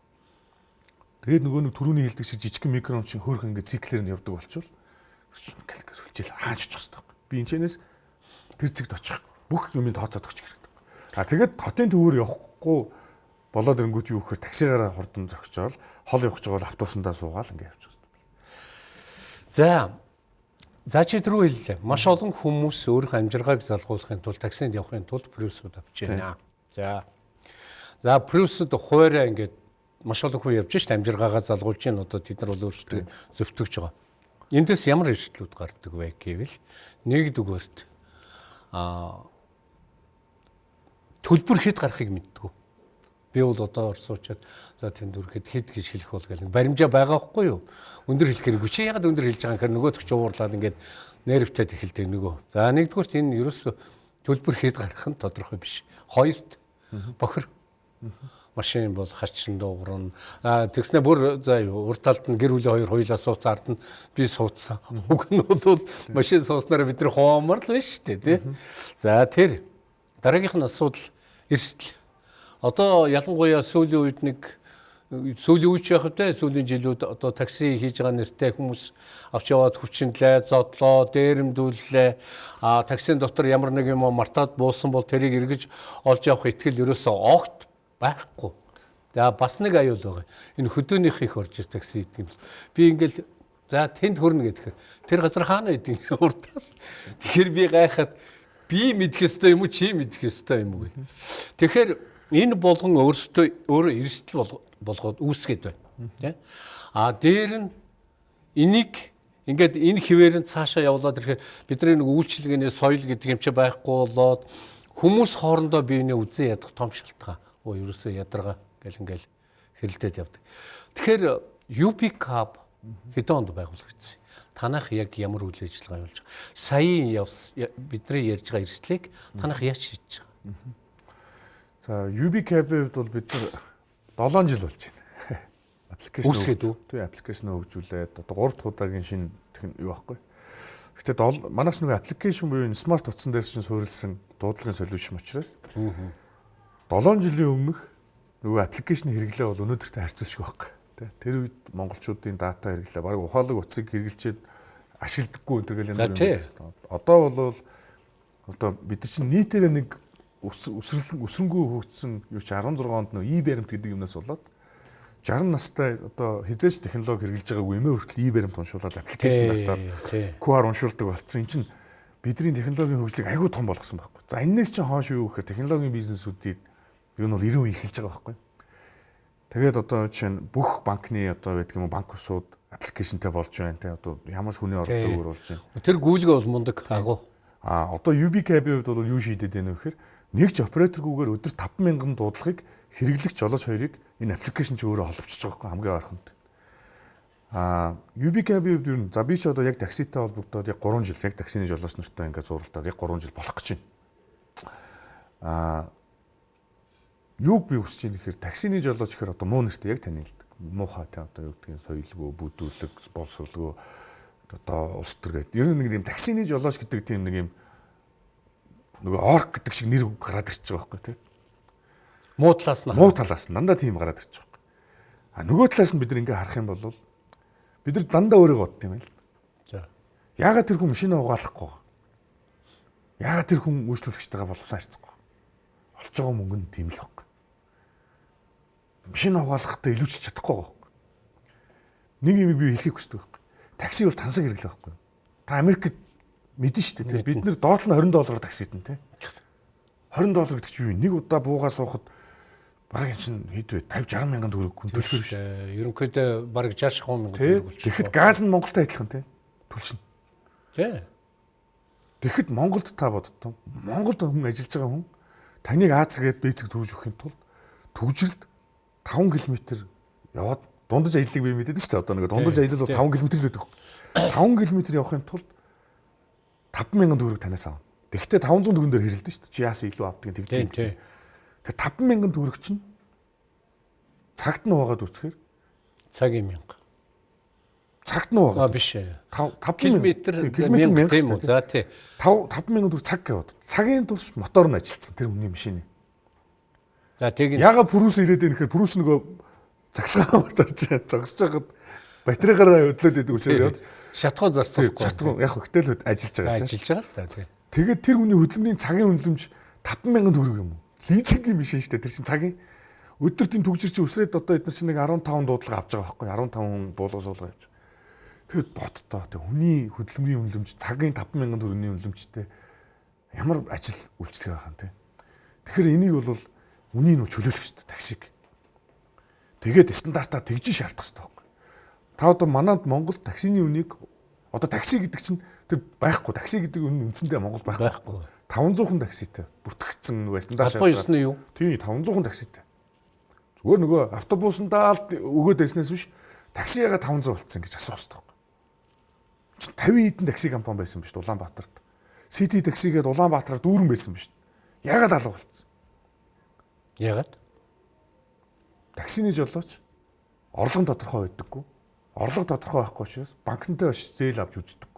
Тэгээд нөгөө нэг түрүүний хэлдэг шиг жижигхэн микрон чинь хөөх ингээд циклээр нь явдаг болчвол калкас үлжээл хааж очих хэрэгтэй байхгүй. Би энэ чэнэс тэр зэгт очих бүх юмыг тооцоод өгч хэрэгтэй. А тэгээд хотын төвөөр явахгүй болоод ирэнгүүт юу гэхээр таксигаараа хурдан зогсоол хол явах гэж байгаа автобусандаа суугаал ингээд явчих хэрэгтэй. За. За чи түрүү хэллээ. Маш олон хүмүүс өөрийнхөө амжиргааг залгуулахын тулд таксинд явахын тулд Prius-ууд авч байна. За. За Prius-д хуваараа ингээд маш олон хүн явж шít амжиргаагаа залгуулж чинь одоо тэд нар бол өөрсдөө зөвтгөж байгаа. Эндээс ямар эрсдлүүд гардаг вэ гэвэл нэгдүгээрт аа төлбөр хэд гарахыг мэддэг. Би бол одоо орсуучаад за тэнд үрэхэд хэд гэж хэлэх бол гэл баримжаа байгаа хгүй юу? Өндөр хэлэх хэрэггүй. Чи ягаад өндөр хэлж байгаа юм хэрэг нөгөөд ч уурлаад ингээд нэрвтэд эхэлдэг нөгөө. За нэгдүгээрт энэ ерөөсө төлбөр хэд гарах нь тодорхой биш. Хоёрт бохир. машин бол хачин дуугарна. А тэгснэ бүр за урд талд нь гэр бүлийн хоёр хоёлаа сууцаард нь би суудсан. Уг нь бол машин сууснараа бидний хоомор л байна шүү дээ тий. За тэр дараагийнх нь асуудал эрсдэл. Одоо ялангуяа сүүлийн үед нэг сүүлийн үеч явах тэ сүүлийн жилүүд одоо такси хийж байгаа нэртэй хүмүүс авч яваад хүчинлээ, зодлоо, дээрэмдүүллээ. А таксийн дотор ямар нэг юм мартаад буусан бол тэрийг эргэж олж явах итгэл ерөөсөө огт байхгүй. За бас нэг аюул байгаа. Энэ хөдөөнийх их орж ир такси гэдэг юм. Би ингээл за тэнд хөрнө гэхээр тэр газар хаана идэв урдаас. Тэгэхээр би гайхаад би мэдэх ёстой юм уу чи мэдэх ёстой юм уу гэх. Тэгэхээр энэ болгон өөрсдөө өөрөө эрсдэл болгоод үүсгээд байна. А дээр нь энийг ингээд энэ хിവэр нь цаашаа явуулаад ирэхээр бидний нэг үйлчлэгээний соёл гэдэг юм чи байхгүй болоод хүмүүс хоорондоо биенээ үзэн ядах том шалтгаан. Оо ерөөсөө ядарга гэл ингээл хэрэлдээд явдаг. Тэгэхээр UP Cup хэдэн онд байгуулагдсан? Танах яг ямар үйл ажиллагаа явуулж байгаа? Саяын явс бидний ярьж байгаа эрсдлийг танах яаж шийдэж байгаа? За UB Cup-ийн хувьд бол бид нар 7 жил болж байна. <laughs> Аппликейшн үүсгээд үү? Тий, аппликейшн хөгжүүлээд одоо 3 дахь удаагийн шинэ юу байхгүй. Гэхдээ манаас нөгөө аппликейшн буюу смарт утсан дээр чинь суурилсан дуудлагын солиушн учраас 7 жилийн өмнөх нөгөө аппликейшн хэрэглээ бол өнөөдөртэй харьцуулшгүй байхгүй. Тэ тэр үед монголчуудын дата хэрэглээ баг ухаалаг утсыг хэрэгжилчихэд ашигладаггүй энэ төр гэл янз бүр. Одоо бол одоо бид чинь нийтээр нэг өсрөл өсрөнгөө хөгжсөн юу чи 16 онд нөө и баримт гэдэг юмнаас болоод 60 настай одоо хизээч технологи хэрэгжилж байгаагүй эмээ хүртэл и баримт уншуулад аппликейшн татаад QR уншуулдаг болсон. Энд чинь бидний технологийн хөгжлийг айгүй том болгосон байхгүй. За энэс чинь хоош юу гэхээр технологийн бизнесүүдийг юу нь бол 90% эхэлж байгаа байхгүй. Тэгээд одоо жишээ нь бүх банкны одоо байдаг юм банк усууд аппликейшнтэй болж байна те одоо ямар ч хүний оролцоо өөр болж байна. Тэр гүйлгээ бол мундаг агуу. А одоо UBKB-ийн хувьд бол юу шийдэд байна вэ гэхээр нэгж операторгүйгээр өдөр 5000 дуудлагыг хэрэглэгч жолооч хоёрыг энэ аппликейшн чи өөрөө холбочихж байгаа хамгийн ойрхонд. А UBKB хувьд ер нь за би ч одоо яг такситай холбогдоод яг 3 жил яг таксины жолооч нартай ингээд зуралтаад яг 3 жил болох гэж байна. А юуг би хүсэж байна гэхээр таксины жолооч гэхээр одоо муу нэртэй яг танилдаг. Муухай та одоо юу гэдгийг соёлгүй, бүдүүлэг, боловсруулгүй одоо улс төр гэдэг. Ер нь нэг юм таксины жолооч гэдэг тийм нэг юм нөгөө орк гэдэг шиг нэр гараад ирчих байгаа байхгүй тийм. Муу талаас нь. Муу талаас нь дандаа тийм гараад ирчих байхгүй. А нөгөө талаас нь бид нэг ингээ харах юм бол бид нар дандаа өөрийгөө бодд юм байл. За. Яагаад тэр хүн машинаа угаалахгүй? Яагаад тэр хүн үйлчлүүлэгчтэйгээ боловсон харьцахгүй? Олж байгаа мөнгө нь тийм л байхгүй. Машин угаалгахдаа илүүчилж чадахгүй байхгүй. Нэг юм би хэлхийг хүсдэг байхгүй. Такси бол тансаг хэрэглэх байхгүй. Та Америкт мэдэн шүү дээ. Бид нэр доотлол нь 20 доллараар таксидэн тий. 20 доллар гэдэг чинь юу? Нэг удаа буугаа суухад бараг чинь хэд вэ? 50 60 мянган төгрөг төлөх шүү. Ерөнхийдөө бараг 60 мянган төгрөг болж. Тэгэхэд газ нь Монголтой адилхан тий. Төлшин. Тий. Тэгэхэд Монголд та боддоо. Монголд хүн ажиллаж байгаа хүн таныг Аз гээд бэцэг зүүж өгөхийн тулд төгжрэлд 5 км яваад дундаж аяллыг би мэдээд шүү дээ. Одоо нэг дундаж аялал бол 5 км л байдаг. 5 км явахын тулд 5000 төгрөг танаас авна. Тэгэхдээ 500 төгрөн дээр хэрэлдэн шүү дээ. Чи яасан илүү авдаг гэдэг тийм. Тэгээ 5000 төгрөг чинь цагт нь угаад үцхээр цагийн мянга. Цагт нь угаад. Аа биш ээ. 5 км мянга тийм үү. За тий. 5 5000 төгрөг цаг гэвод. Цагийн турш мотор нь ажилтсан тэр хүний машины. За тэг. Яга пүрүүс ирээд гэхээр пүрүүс нөгөө цаглагаа моторч зогсож байгаад батарейгаараа хөдлөөд идэг учраас яваад шатгуун зарцуулахгүй. Шатгуун яг хөтөл ажиллаж байгаа. Ажиллаж байгаа л та. Тэгээд тэр хүний хөдөлмөрийн цагийн үнэлэмж 5000 төгрөг юм уу? Лизингийн машин шүү дээ. Тэр чинь цагийн өдөр тийм төгжир чи өсрээд одоо эдгээр чинь нэг 15 дуудлага авч байгаа байхгүй 15 хүн буулгас суулгаа явж. Тэгэд боттоо тэг хүний хөдөлмөрийн үнэлэмж цагийн 5000 төгрөгийн үнэлэмжтэй ямар ажил үйлчлэх байгаа юм те. Тэгэхээр энийг бол үнийг нь чөлөөлөх дээ таксиг. Тэгээд стандартаа тэгж шаардах хэрэгтэй Та одоо манад Монгол таксины үнийг одоо такси гэдэг чинь тэр байхгүй. Такси гэдэг үн үндсэндээ Монгол байхгүй. 500хан такситай бүртгэгдсэн байсан даа. Апо 9 нь юу? Тийм 500хан такситай. Зүгээр нөгөө автобусандаа л өгөөд байснаас биш такси яга 500 болцсон гэж асуух хэрэгтэй байхгүй. Чи 50 хэдэн такси компани байсан биш Улаанбаатарт. Сити таксигээд Улаанбаатараар дүүрэн байсан биш. Ягаад алга болцсон? Ягаад? таксины жолооч орлого тодорхой байдаггүй. Орлого тодорхой байхгүй учраас банкнтай зээл авч үздэг.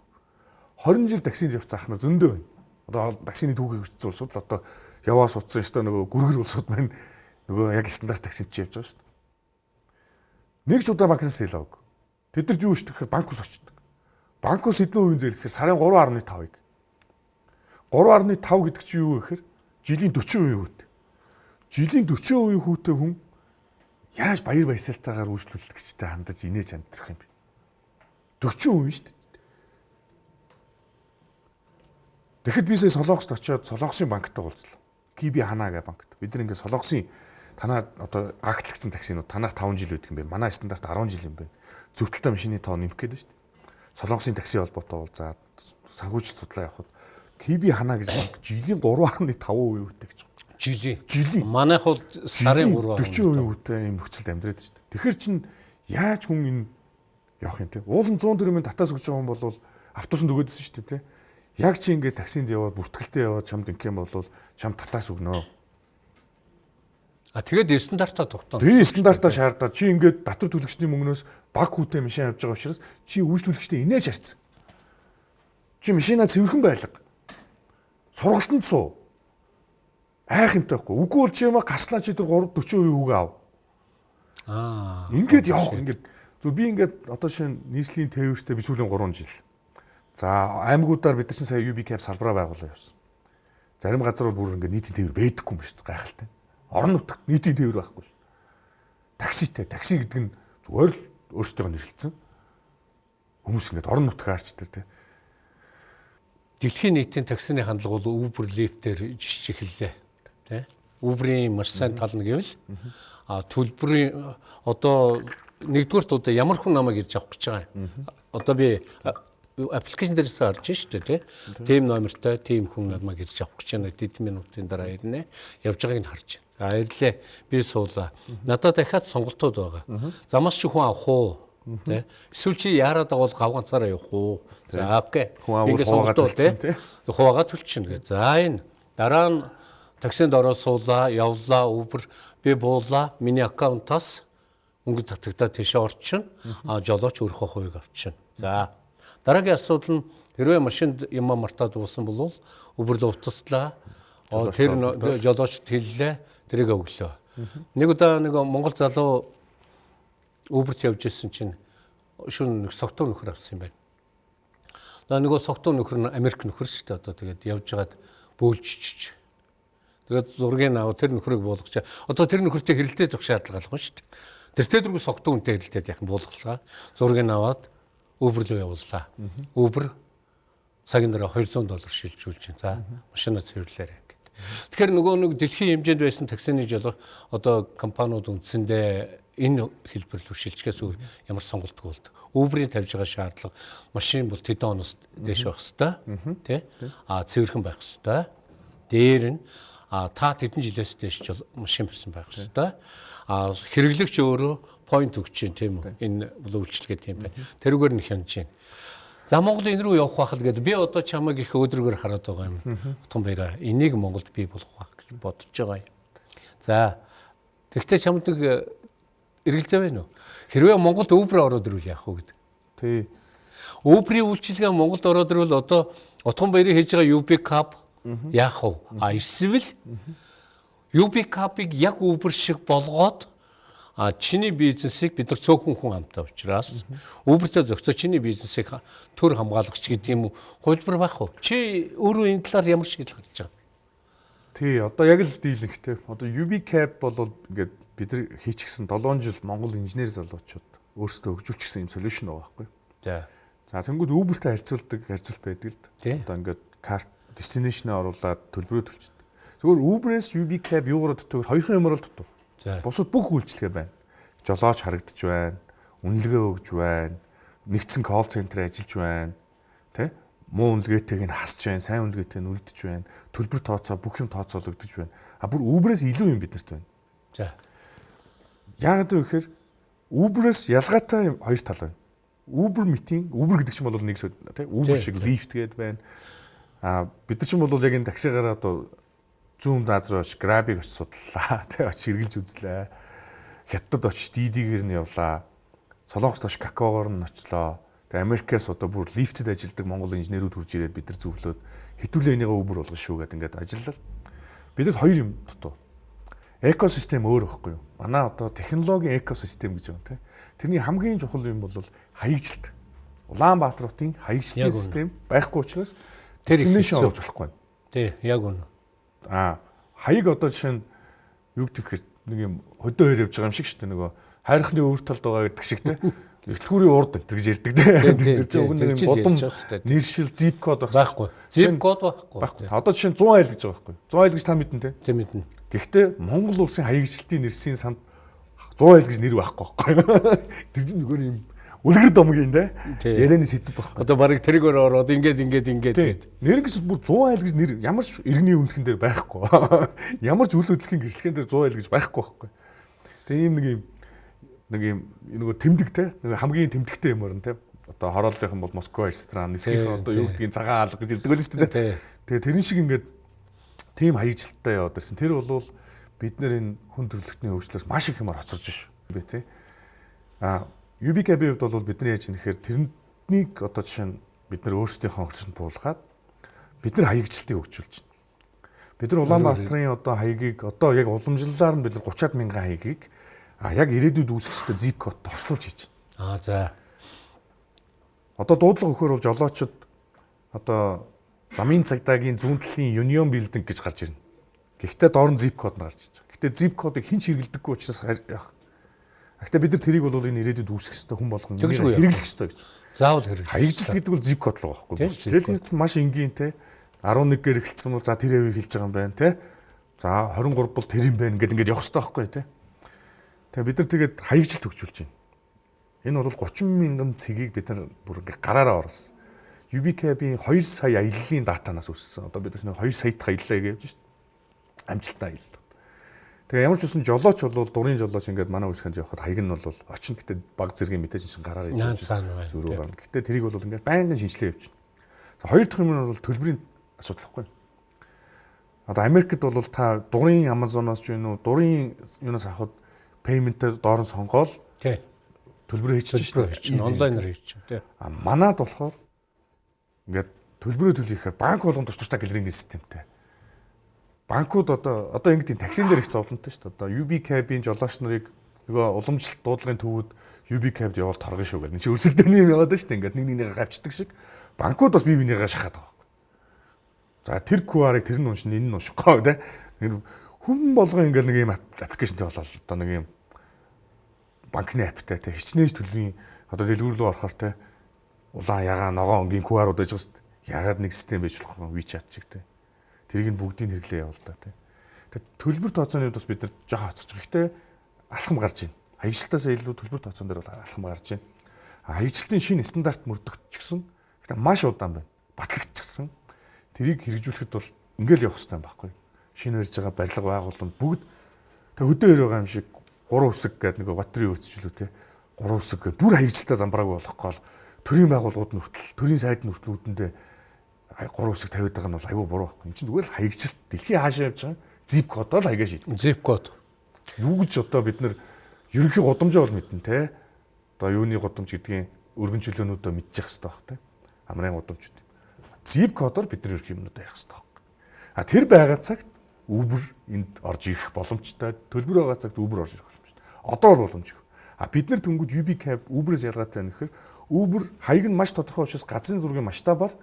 20 жил таксинд явц заахна зөндөө байна. Одоо таксины түүхийг бичсэн улсууд л одоо яваа суудсан ёстой нөгөө гүргэр улсууд маань нөгөө яг стандарт таксинд чи явж байгаа шүү дээ. Нэг ч удаа банкнаас зээл аваг. Тэд нар юу шдэг гэхээр банк ус очдог. Банк ус эдэн үеийн зээл гэхээр сарын 3.5-ыг. 3.5 гэдэг чинь юу гэхээр жилийн 40% хүүтэй. Жилийн 40% хүүтэй хүн яаж баяр баясгалтайгаар үйлчлүүлэгчтэй хандаж инээж амьдрах юм бэ? 40% шүү дээ. Тэгэхэд би сая Солонгост очиод Солонгосын банктай уулзлаа. Киби Хана гэх банкт. Бид ингээд Солонгосын танаа одоо актлагдсан таксинууд танах 5 жил байдаг юм байна. Манай стандарт 10 жил юм байна. Зөвтөлтэй машины тоо нэмэх гээд шүү дээ. Солонгосын такси холбоотой уулзаад санхүүжилт судлаа явахад Киби Хана гэж банк жилийн 3.5% үүтэй гэж. Жилийн. Жилийн. Манайх бол сарын 3 40% үүтэй юм нөхцөлд амьдраад шүү дээ. Тэгэхээр чин яаж хүн энэ явах юм те? Уулын 100 төгрөгийн татаас өгч байгаа юм бол автобусанд өгөөдсөн шүү дээ те Яг чи ингээд таксинд яваад бүртгэлтэй яваад чамд ингэх юм бол чам татаас өгнө. А тэгээд стандартаа тогтоно. Тэгээ стандартаа шаардаад чи ингээд татвар төлөгчний мөнгнөөс баг хүүтэй машин авч байгаа учраас чи үйлчлүүлэгчтэй инээж харцсан. Чи машинаа цэвэрхэн байлга. Сургалтанд суу. Айх юмтай байхгүй. Үгүй бол чи юм гаснаа чи тэр 3 40% үг ав. Аа. Ингээд явах ингээд. Зү би ингээд одоо шинэ нийслэлийн тээвэртэй би сүүлийн 3 жил За аймагуудаар бид нар чинь сая UB cap салбараа байгуулсан явсан. Зарим газар бол бүр ингээд нийтийн тээвэр байдаггүй юм шүү дээ гайхалтай. Орон нутагт нийтийн тээвэр байхгүй шүү. Такситэй, такси гэдэг нь зүгээр л өөрсдөө нэрлэлсэн. Хүмүүс ингээд орон нутгаар арч тэр тий. Дэлхийн нийтийн таксины хандлага бол Uber, Lyft-ээр жишж эхэллээ. Тэ? Uber-ийн маш сайн тал нь гэвэл а төлбөрийн одоо нэгдүгээрт одоо ямар хүн намайг ирж авах гэж байгаа. Одоо би аппликейшн дээрээс харж шүү дээ тийм номертой тийм хүн намайг ирж авах гэж байна хэдэн минутын дараа ирнэ явж байгааг нь харж байна. За ирлээ би суулаа. Надад дахиад сонголтууд байгаа. Замаас чи хүн авах уу? Тэ. Эсвэл чи яарад байгуул гав ганцаараа явах уу? За окей. Ингээд сонголт бол тэ. Хуваагаа төлчихнө гэ. За энэ дараа нь таксинд ороод суулаа, явлаа, Uber би буулаа. Миний аккаунтаас мөнгө татагдаад тийшээ орчихно. А жолооч өөрийнхөө хувийг авчихна. За Дараагийн асуудал нь хэрвээ машинд юм мартаад уусан бол өвөрлө утаслаа. Тэр жолоочд хэллээ. Тэрийг өглөө. Нэг удаа нэг Монгол залуу өвөрт явж ирсэн чинь шүн нэг согтуу нөхөр авсан юм байна. За нөгөө согтуу нөхөр нь Америк нөхөр шүү дээ. Одоо тэгээд явж байгаад бөөлжчих. Тэгээд зургийг аваа тэр нөхрийг буулгach. Одоо тэр нөхөртэй хэрэлдээ зөх шаардлага алга шүү дээ. Тэр дөрөв согтуу үнтэй хэрэлдээд яхан буулгалгаа. Зургийг аваад Uber руу явууллаа. Uber цагийн дараа 200 доллар шилжүүлж байна. За машинаа цэвэрлээрэй. Тэгэхээр нөгөө нэг дэлхийн хэмжээнд байсан таксины жолоо одоо компаниуд үндсэндээ энэ хэлбэр рүү шилжихээс өөр ямар сонголтгүй болд. Uber-ийн тавьж байгаа шаардлага машин бол тэдэн оноос дээш байх хэвээр тий. А цэвэрхэн байх хэвээр. Дээр нь а та тэдэн жилээс дээш машин барьсан байх хэвээр. А хэрэглэгч өөрөө point өгч чинь тийм үү? Энэ бол үйлчлэгээ тийм байна. Тэрүүгээр нь хянаж чинь. За Монгол энэ рүү явах байх л гэдэг. Би одоо чамайг их өөдрөгөр хараад байгаа юм. Утган баяраа. Энийг Монголд би болох байх гэж бодож байгаа юм. За тэгтээ чамд нэг э, эргэлзээ байна уу? Хэрвээ Монголд Uber ороод ирвэл яах вэ гэдэг. Тий. Uber-ийн үйлчилгээ Монголд ороод ирвэл одоо утган баярыг хийж байгаа UB Cup яах вэ? А эсвэл UB Cup-ыг яг Uber шиг болгоод А чиний бизнесийг бид нар цөөхөн хүн амтай учраас Uber-тэй зохицоо чиний бизнесийг төр хамгаалагч гэдэг юм уу хувилбар байх уу? Чи өөрөө энэ талаар ямар шийдэл гаргаж байгаа? Тий, одоо яг л дийлэнхтэй. Одоо UB Cap бол ингээд бид нар хийчихсэн 7 жил Монгол инженер залуучууд өөрсдөө хөгжүүлчихсэн юм солиушн байгаа байхгүй. За. За тэнгууд Uber-тэй харьцуулдаг харьцуулт байдаг л. Одоо ингээд карт destination-аа оруулаад төлбөрөө төлчихдөг. Зүгээр Uber-ээс UB Cap юугаар дутдаг? Хоёрхан юмар л дутдаг. Бусад бүх үйлчлэгээ байна. Жолооч харагдаж байна. Үнэлгээ өгж байна. Нэгдсэн колл центр ажиллаж байна. Тэ? Муу үнэлгээтэйг нь хасж байна. Сайн үнэлгээтэй нь үлдэж байна. Төлбөр тооцоо бүх юм тооцоологдож байна. А бүр Uber-ээс илүү юм биднэрт байна. За. Яг гэдэг вэхээр Uber-ээс ялгаатай хоёр тал байна. Uber meeting, Uber гэдэг чинь бол нэг тий Uber шиг Lyft гэдэг байна. А бид нар чинь бол яг энэ таксигаар одоо зүүн дазар очиж Grab-ыг очиж судлаа. <laughs> Тэг очиж эргэлж үзлээ. Хятад очиж дидигээр нь явлаа. Солонгост очиж какаогоор нь очлоо. Тэгээ Америкээс одоо бүр лифтэд ажилладаг монгол инженерүүд хурж ирээд бид нар зөвлөөд хитүүлээ энийгээ өвөр болгоно шүү гэдэг ингээд ажиллаа. Бидэс хоёр юм дутуу. Экосистем өөр байхгүй юу? Манай одоо технологийн экосистем гэж байгаа тийм. Тэрний хамгийн чухал юм бол хаягжилт. Улаанбаатар хотын хаягжилтын систем байхгүй учраас тэр инновашн оруулж болохгүй. Тий, яг үнэ. Аа, хаяг одоо жишээ нь юу гэх хэрэг нэг юм хөдөө хэр явж байгаа юм шиг шүү дээ нөгөө хайрхны өвөр талд байгаа гэдэг шиг те Эхлүүрийн урд энэ гэж ярьдаг те. Тэр чинь уг нэг бодом нэршил zip код байхгүй. Zip код байхгүй. Байхгүй. Одоо жишээ 100 айл гэж байгаа байхгүй. 100 айл гэж та мэднэ те. Тийм мэднэ. Гэхдээ Монгол улсын хаягчлалтын нэрсийн санд 100 айл гэж нэр байхгүй байхгүй. <laughs> Тэр чинь зүгээр юм үлгэр домгийн те. Ярианы сэдв байхгүй. Одоо барыг тэрийг ороод ингээд ингээд ингээд гээд. Нэр гэж бүр 100 айл гэж нэр ямар ч иргэний үнэлхэн дээр байхгүй. <laughs> Ямар ч үйл хөдлөлийн гэрчлэгэн дээр 100 айл гэж байхгүй байхгүй. Тэгээ ийм нэг юм нэг юм нөгөө тэмдэг те нэг хамгийн тэмдэгтэй юмор нь те одоо хорооллынхан бол Москва ресторан нисхийн одоо юу гэдгийг цагаан алга гэж ирдэг байл шүү дээ. Тэгээ тэрэн шиг ингээд тийм хаягжилттай яваад ирсэн. Тэр бол бид нэр энэ хүн төрөлхтний хөгжлөөс маш их юмар хоцорж ш. Би те. А UBKB хувьд бол бидний яаж нэхэр тэрнийг одоо жишээ нь бид нар өөрсдийнхөө хөрсөнд буулгаад бид нар хаягжилтыг хөгжүүлж байна. Бид нар Улаанбаатарын одоо хаягийг одоо яг уламжлалаар нь бид нар 30-аад мянган хаягийг А яг ирээдүйд үүсэх ёстой zip код орчуулж хийж байна. Аа за. Одоо дуудлага өгөхөр бол жолоочд одоо замын цагдаагийн зүүн талын Union Building гэж гарч ирнэ. Гэхдээ доор нь zip код нь гарч ирж байгаа. Гэхдээ zip кодыг хэн ч хэрэглэдэггүй учраас. Гэхдээ бид нар тэрийг бол энэ ирээдүйд үүсэх ёстой хүн болгон хэрэглэх ёстой гэж. Заавал хэрэглэх. Хаягжилт гэдэг бол zip код л байгаа байхгүй. Тэгэл нэгдсэн маш энгийн те 11-гээр эхэлсэн бол за тэр хэвийг хэлж байгаа юм байна те. За 23 бол тэр юм байна гэдэг ингээд явах хэрэгтэй байхгүй те. Тэгээ бид нар тэгээд хаягжилт төгжүүлж байна. Энэ бол 30 мянган цэгийг бид нар бүр ингээ гараараа оруулсан. UBCAB-ийн 2 сая аяллаа датанаас өссөн. Одоо бид нар 2 сая дахь аяллаа гэж байна шүү дээ. Амжилттай аялал. Тэгээ ямар ч үсэн жолооч бол дурын жолооч ингээд манай үсгэнд явхад хаяг нь бол очно гэдэг баг зэргийн мэдээж чинь гараар иж зүрүү гарна. Гэтэ тэрийг бол ингээд байнгын шинжилгээ байна. За хоёр дахь юм нь бол төлбөрийн асуудал байхгүй. Одоо Америкт бол та дурын Amazon-оос ч юм уу дурын юунаас авахд payment-ээр доор нь сонгоол тий төлбөрөө хийчих шүү дээ. Онлайнаар хийчих тий. А манад болохоор ингээд төлбөрөө төлөхийн банк болгон тус тустай гэлрингийн системтэй. Банкуд одоо одоо ингээд таксин дээр их зовлонтой шүү дээ. Одоо UB Cab-ийн жолооч нарыг нөгөө уламжлалт дуудлагын төвүүд UB Cab-д явал торгон шүү гэл. Энд чи өрсөлдөөний юм яваад шүү дээ. Ингээд нэг нэгнийгээ гавчдаг шиг. Банкуд бас бие бинийгээ шахаад байгаа. За тэр QR-ыг тэр нь уншин энэ нь уншихгүй тий хүн болгон ингээл нэг юм аппликейшнтэй болол одоо нэг юм банкны аптай те хичнээн төлөвийн одоо дэлгүүр рүү орохоор те улаан ягаан ногоон өнгийн QR-ууд байгаа шүү дээ. Ягаад нэг систем байж болох вэ? WeChat шиг те. Тэрийг нь бүгдийг хэрэглээ явал та те. Тэг төлбөр тооцооны хувьд бас бид нар жоохон хоцорч байгаа. Гэхдээ алхам гарч байна. Хаягчлалтаас илүү төлбөр тооцоон дээр бол алхам гарч байна. Хаягчлалтын шинэ стандарт мөрдөгдчихсөн. Гэхдээ маш удаан байна. Батлагдчихсан. Тэрийг хэрэгжүүлэхэд бол ингээл явах хэрэгтэй байхгүй шинэ барьж байгаа барилга байгууллагууд бүгд тэг хөдөө хэр байгаа юм шиг гурван үсэг гэдэг нэг батрын өөрчлөлөө те гурван үсэг бүр хаягжилтаа замбрааг болохгүй бол төрийн байгууллагууд нь хүртэл төрийн сайд нь хүртэл үүдэндээ гурван үсэг тавиад байгаа нь бол аюу буруу байхгүй. Энд чинь зүгээр л хаягжилт дэлхийн хаашаа явж байгаа zip кодоор л хаягаа шийдэн. Zip код. Юу гэж одоо бид нар ерөнхий годомжоо бол мэднэ те. Одоо юуны годомж гэдгийг өргөн чөлөөнүүдөө мэдчих хэрэгтэй байх те. Амрын годомжууд. Zip кодоор бид нар ерөнхий юмнуудаа ярих хэрэгтэй байх. А тэр байгаа цагт Uber энд орж ирэх боломжтой. Төлбөр байгаа цагт Uber орж ирэх боломжтой. Одоо бол боломжгүй. А бид нар тэнгууд UB cab Uber-ээс ялгаатай нөхөр Uber хаяг нь маш тодорхой учраас газрын зургийн масштабаар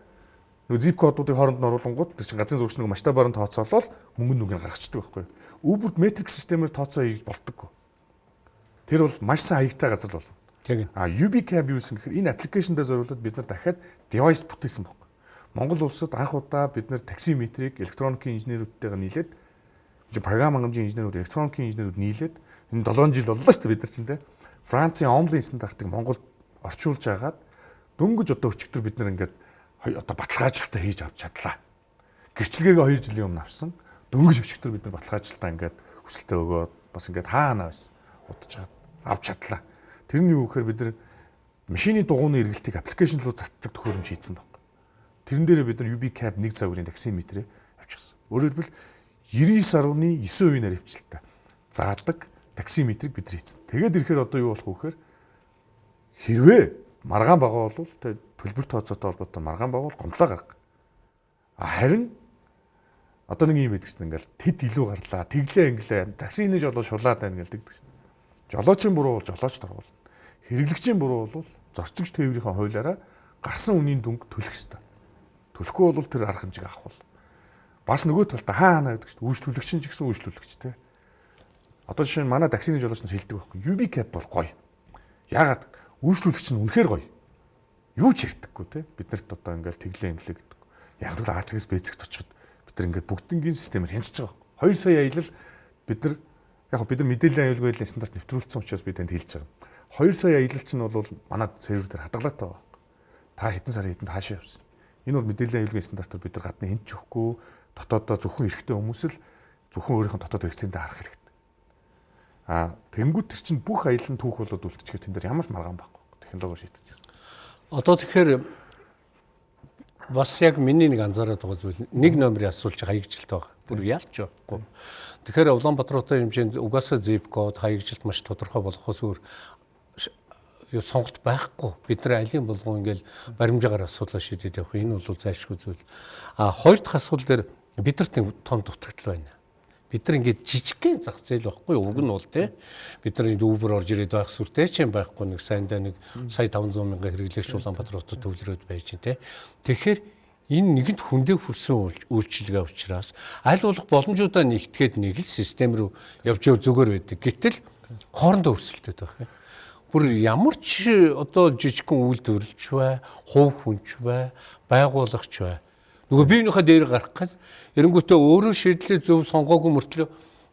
нөгөө zip кодуудыг хооронд нь оруулангууд тэр чинь газрын нэг масштабаар нь тооцоолол мөнгө нүг нь гаргацдаг байхгүй. Uber метрик системээр тооцоо хийж болтгоо. Тэр бол маш сайн хаягтай газар бол. Тийм. А UB cab юу гэсэн гэхээр энэ аппликейшндээ зориулаад бид нар дахиад девайс бүтээсэн баг. Монгол улсад анх удаа бид нэр таксиметрийг электроникийн инженерүүдтэйгээ нийлээд чи програм хангамжийн инженерүүд электроникийн инженерүүд нийлээд энэ 7 жил боллоо шүү дээ бид нар чинь те. Францын онлайн стандартыг Монголд орчуулж агаад дөнгөж одоо өчигдөр бид нар ингээд одоо баталгаажилтаа хийж авч чадлаа. Гэрчлэгээгээ 2 жилийн өмнө авсан. Дөнгөж өчигдөр бид нар баталгаажилтаа ингээд хүсэлтээ өгөөд бас ингээд хаана байсан удаж чад авч чадлаа. Тэрний юу гэхээр бид нар машины дугууны эргэлтийг аппликейшн руу цацдаг төхөөрөмж хийсэн баг. Тэрэн дээр бид нар UB cap 1 цагийн таксиметрээ авчихсан. Өөрөөр хэлбэл 99.9% нэр хвчлэлтэй. Заадаг таксиметрийг бид нар хийсэн. Тэгээд ирэхээр одоо юу болох вэ гэхээр хэрвээ маргаан байгаа бол төлбөр тооцоотой холбоотой маргаан байгаа бол гомдлоо гарга. Харин одоо нэг юм байдаг чинь ингээл тэд илүү гарлаа, тэглээ инглээ, таксины жолоо шулаад байна гэдэг чинь. Жолоочийн буруу бол жолооч дургуул. Хэрэглэгчийн буруу бол зорчигч тээврийн хуулиараа гарсан үнийн дүнг төлөх ёстой. Төлөхгүй бол тэр арга хэмжээг авах бол бас нөгөө талд хаа хана гэдэг чинь үйлчлүүлэгч нь ч гэсэн үйлчлүүлэгч те. Одоо жишээ нь манай таксины жолооч нь хэлдэг байхгүй. UB cap бол гоё. Яагаад үйлчлүүлэгч нь үнэхээр гоё. Юу ч ярьдаггүй те. Биднэрт одоо ингээл тэглээ инглээ гэдэг. Яг л АЦ-гээс бэцэгт очиход бид нар ингээд бүгднгийн системээр хянчиж байгаа байхгүй. 2 сая аялал бид нар яг бид нар мэдээллийн аюулгүй байдлын стандарт нэвтрүүлсэн учраас би танд хэлж байгаа. 2 сая аялал чинь бол манай сервер дээр хадгалаатай байгаа. Та хэдэн сарын хэдэнд хаашаа явсан. Энэ бол мэдээллийн аюулгүй стандартаар бид нар гадны хинч өгөхгүй дотоодоо зөвхөн эрэгтэй хүмүүс л зөвхөн өөрийнх нь дотоод хэрэгцээндээ харах хэрэгтэй. Аа тэнгуут тэр чинь бүх аялал түүх болоод үлдчихээ тэн дээр ямар ч маргаан байхгүй технологи шийдэж байна. Одоо тэгэхээр бас яг миний нэг анзаараад байгаа зүйл нэг номерын асуулж хаягжилт байгаа. Бүр ялч байхгүй. Тэгэхээр Улаанбаатартай хэмжээнд угаасаа zip код хаягжилт маш тодорхой болохоос өөр юу сонголт байхгүй. Бид нар алийн болгон ингээл баримжаагаар асуудал шийдээд явах. Энэ бол зайлшгүй зүйл. А хоёр дахь асуудал дээр бидэрт нэг том дутагдал байна. Бид нар ингээд жижигхэн зах зээл байхгүй уг нь бол тий. Бид нар Uber орж ирээд байх сүртэй ч юм байхгүй нэг сайндаа нэг сая 500 мянган хэрэглэгч Улаанбаатар хотод төвлөрөөд байж тий. Тэгэхээр энэ нэгэнт хүндээ хүрсэн үйлчилгээ учраас аль болох боломжуудаа нэгтгээд нэг л систем рүү явж яв зүгээр байдаг. Гэтэл хоорондоо өрсөлдөд байх юм. Бүр ямар ч одоо жижигхэн үйлдвэрлэж бай, хувь хүнч бай, байгуулагч бай. Нөгөө биенийхээ дээр гарах гал Эрэнгүүтээ өөрөө шийдлээ зөв сонгоогүй мөртлөө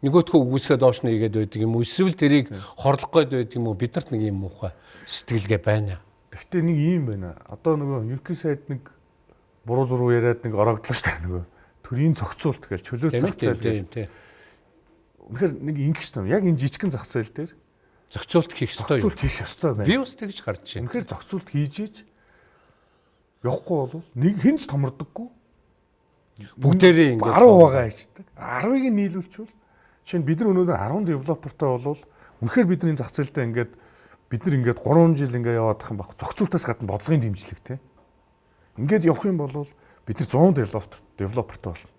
нөгөөтгөө үгүйсгээ доош нь игээд байдаг юм уу? Эсвэл тэрийг хорлох гээд байдаг юм уу? Бидэрт нэг юм уухай сэтгэлгээ байна. Гэхдээ нэг юм байна. Одоо нөгөө ерхий сайд нэг буруу зуруу яриад нэг орогдлоо шүү дээ нөгөө. Төрийн зохицуулт гэж чөлөө зах зээл гэж. Үнэхээр нэг ингэх юм. Яг энэ жижигхэн зах зээл дээр зохицуулт хийх ёстой. Зохицуулт хийх ёстой байна. Би бас тэгж гарч байна. Үнэхээр зохицуулт хийж ийж явахгүй бол нэг хинч томордоггүй Бүгдээрээ ингээд 10 байгаа ичдэг. 10-ыг нь нийлүүлчихвэл жишээ нь бид нар өнөөдөр 10 девелопертой болвол үнэхээр бидний зах зээлдээ ингээд бид нар ингээд 3 жил ингээд яваадах юм баг. Зохицуултаас гадна бодлогын дэмжлэг те. Ингээд явах юм бол бид нар 100 девелопер девелопертой болно.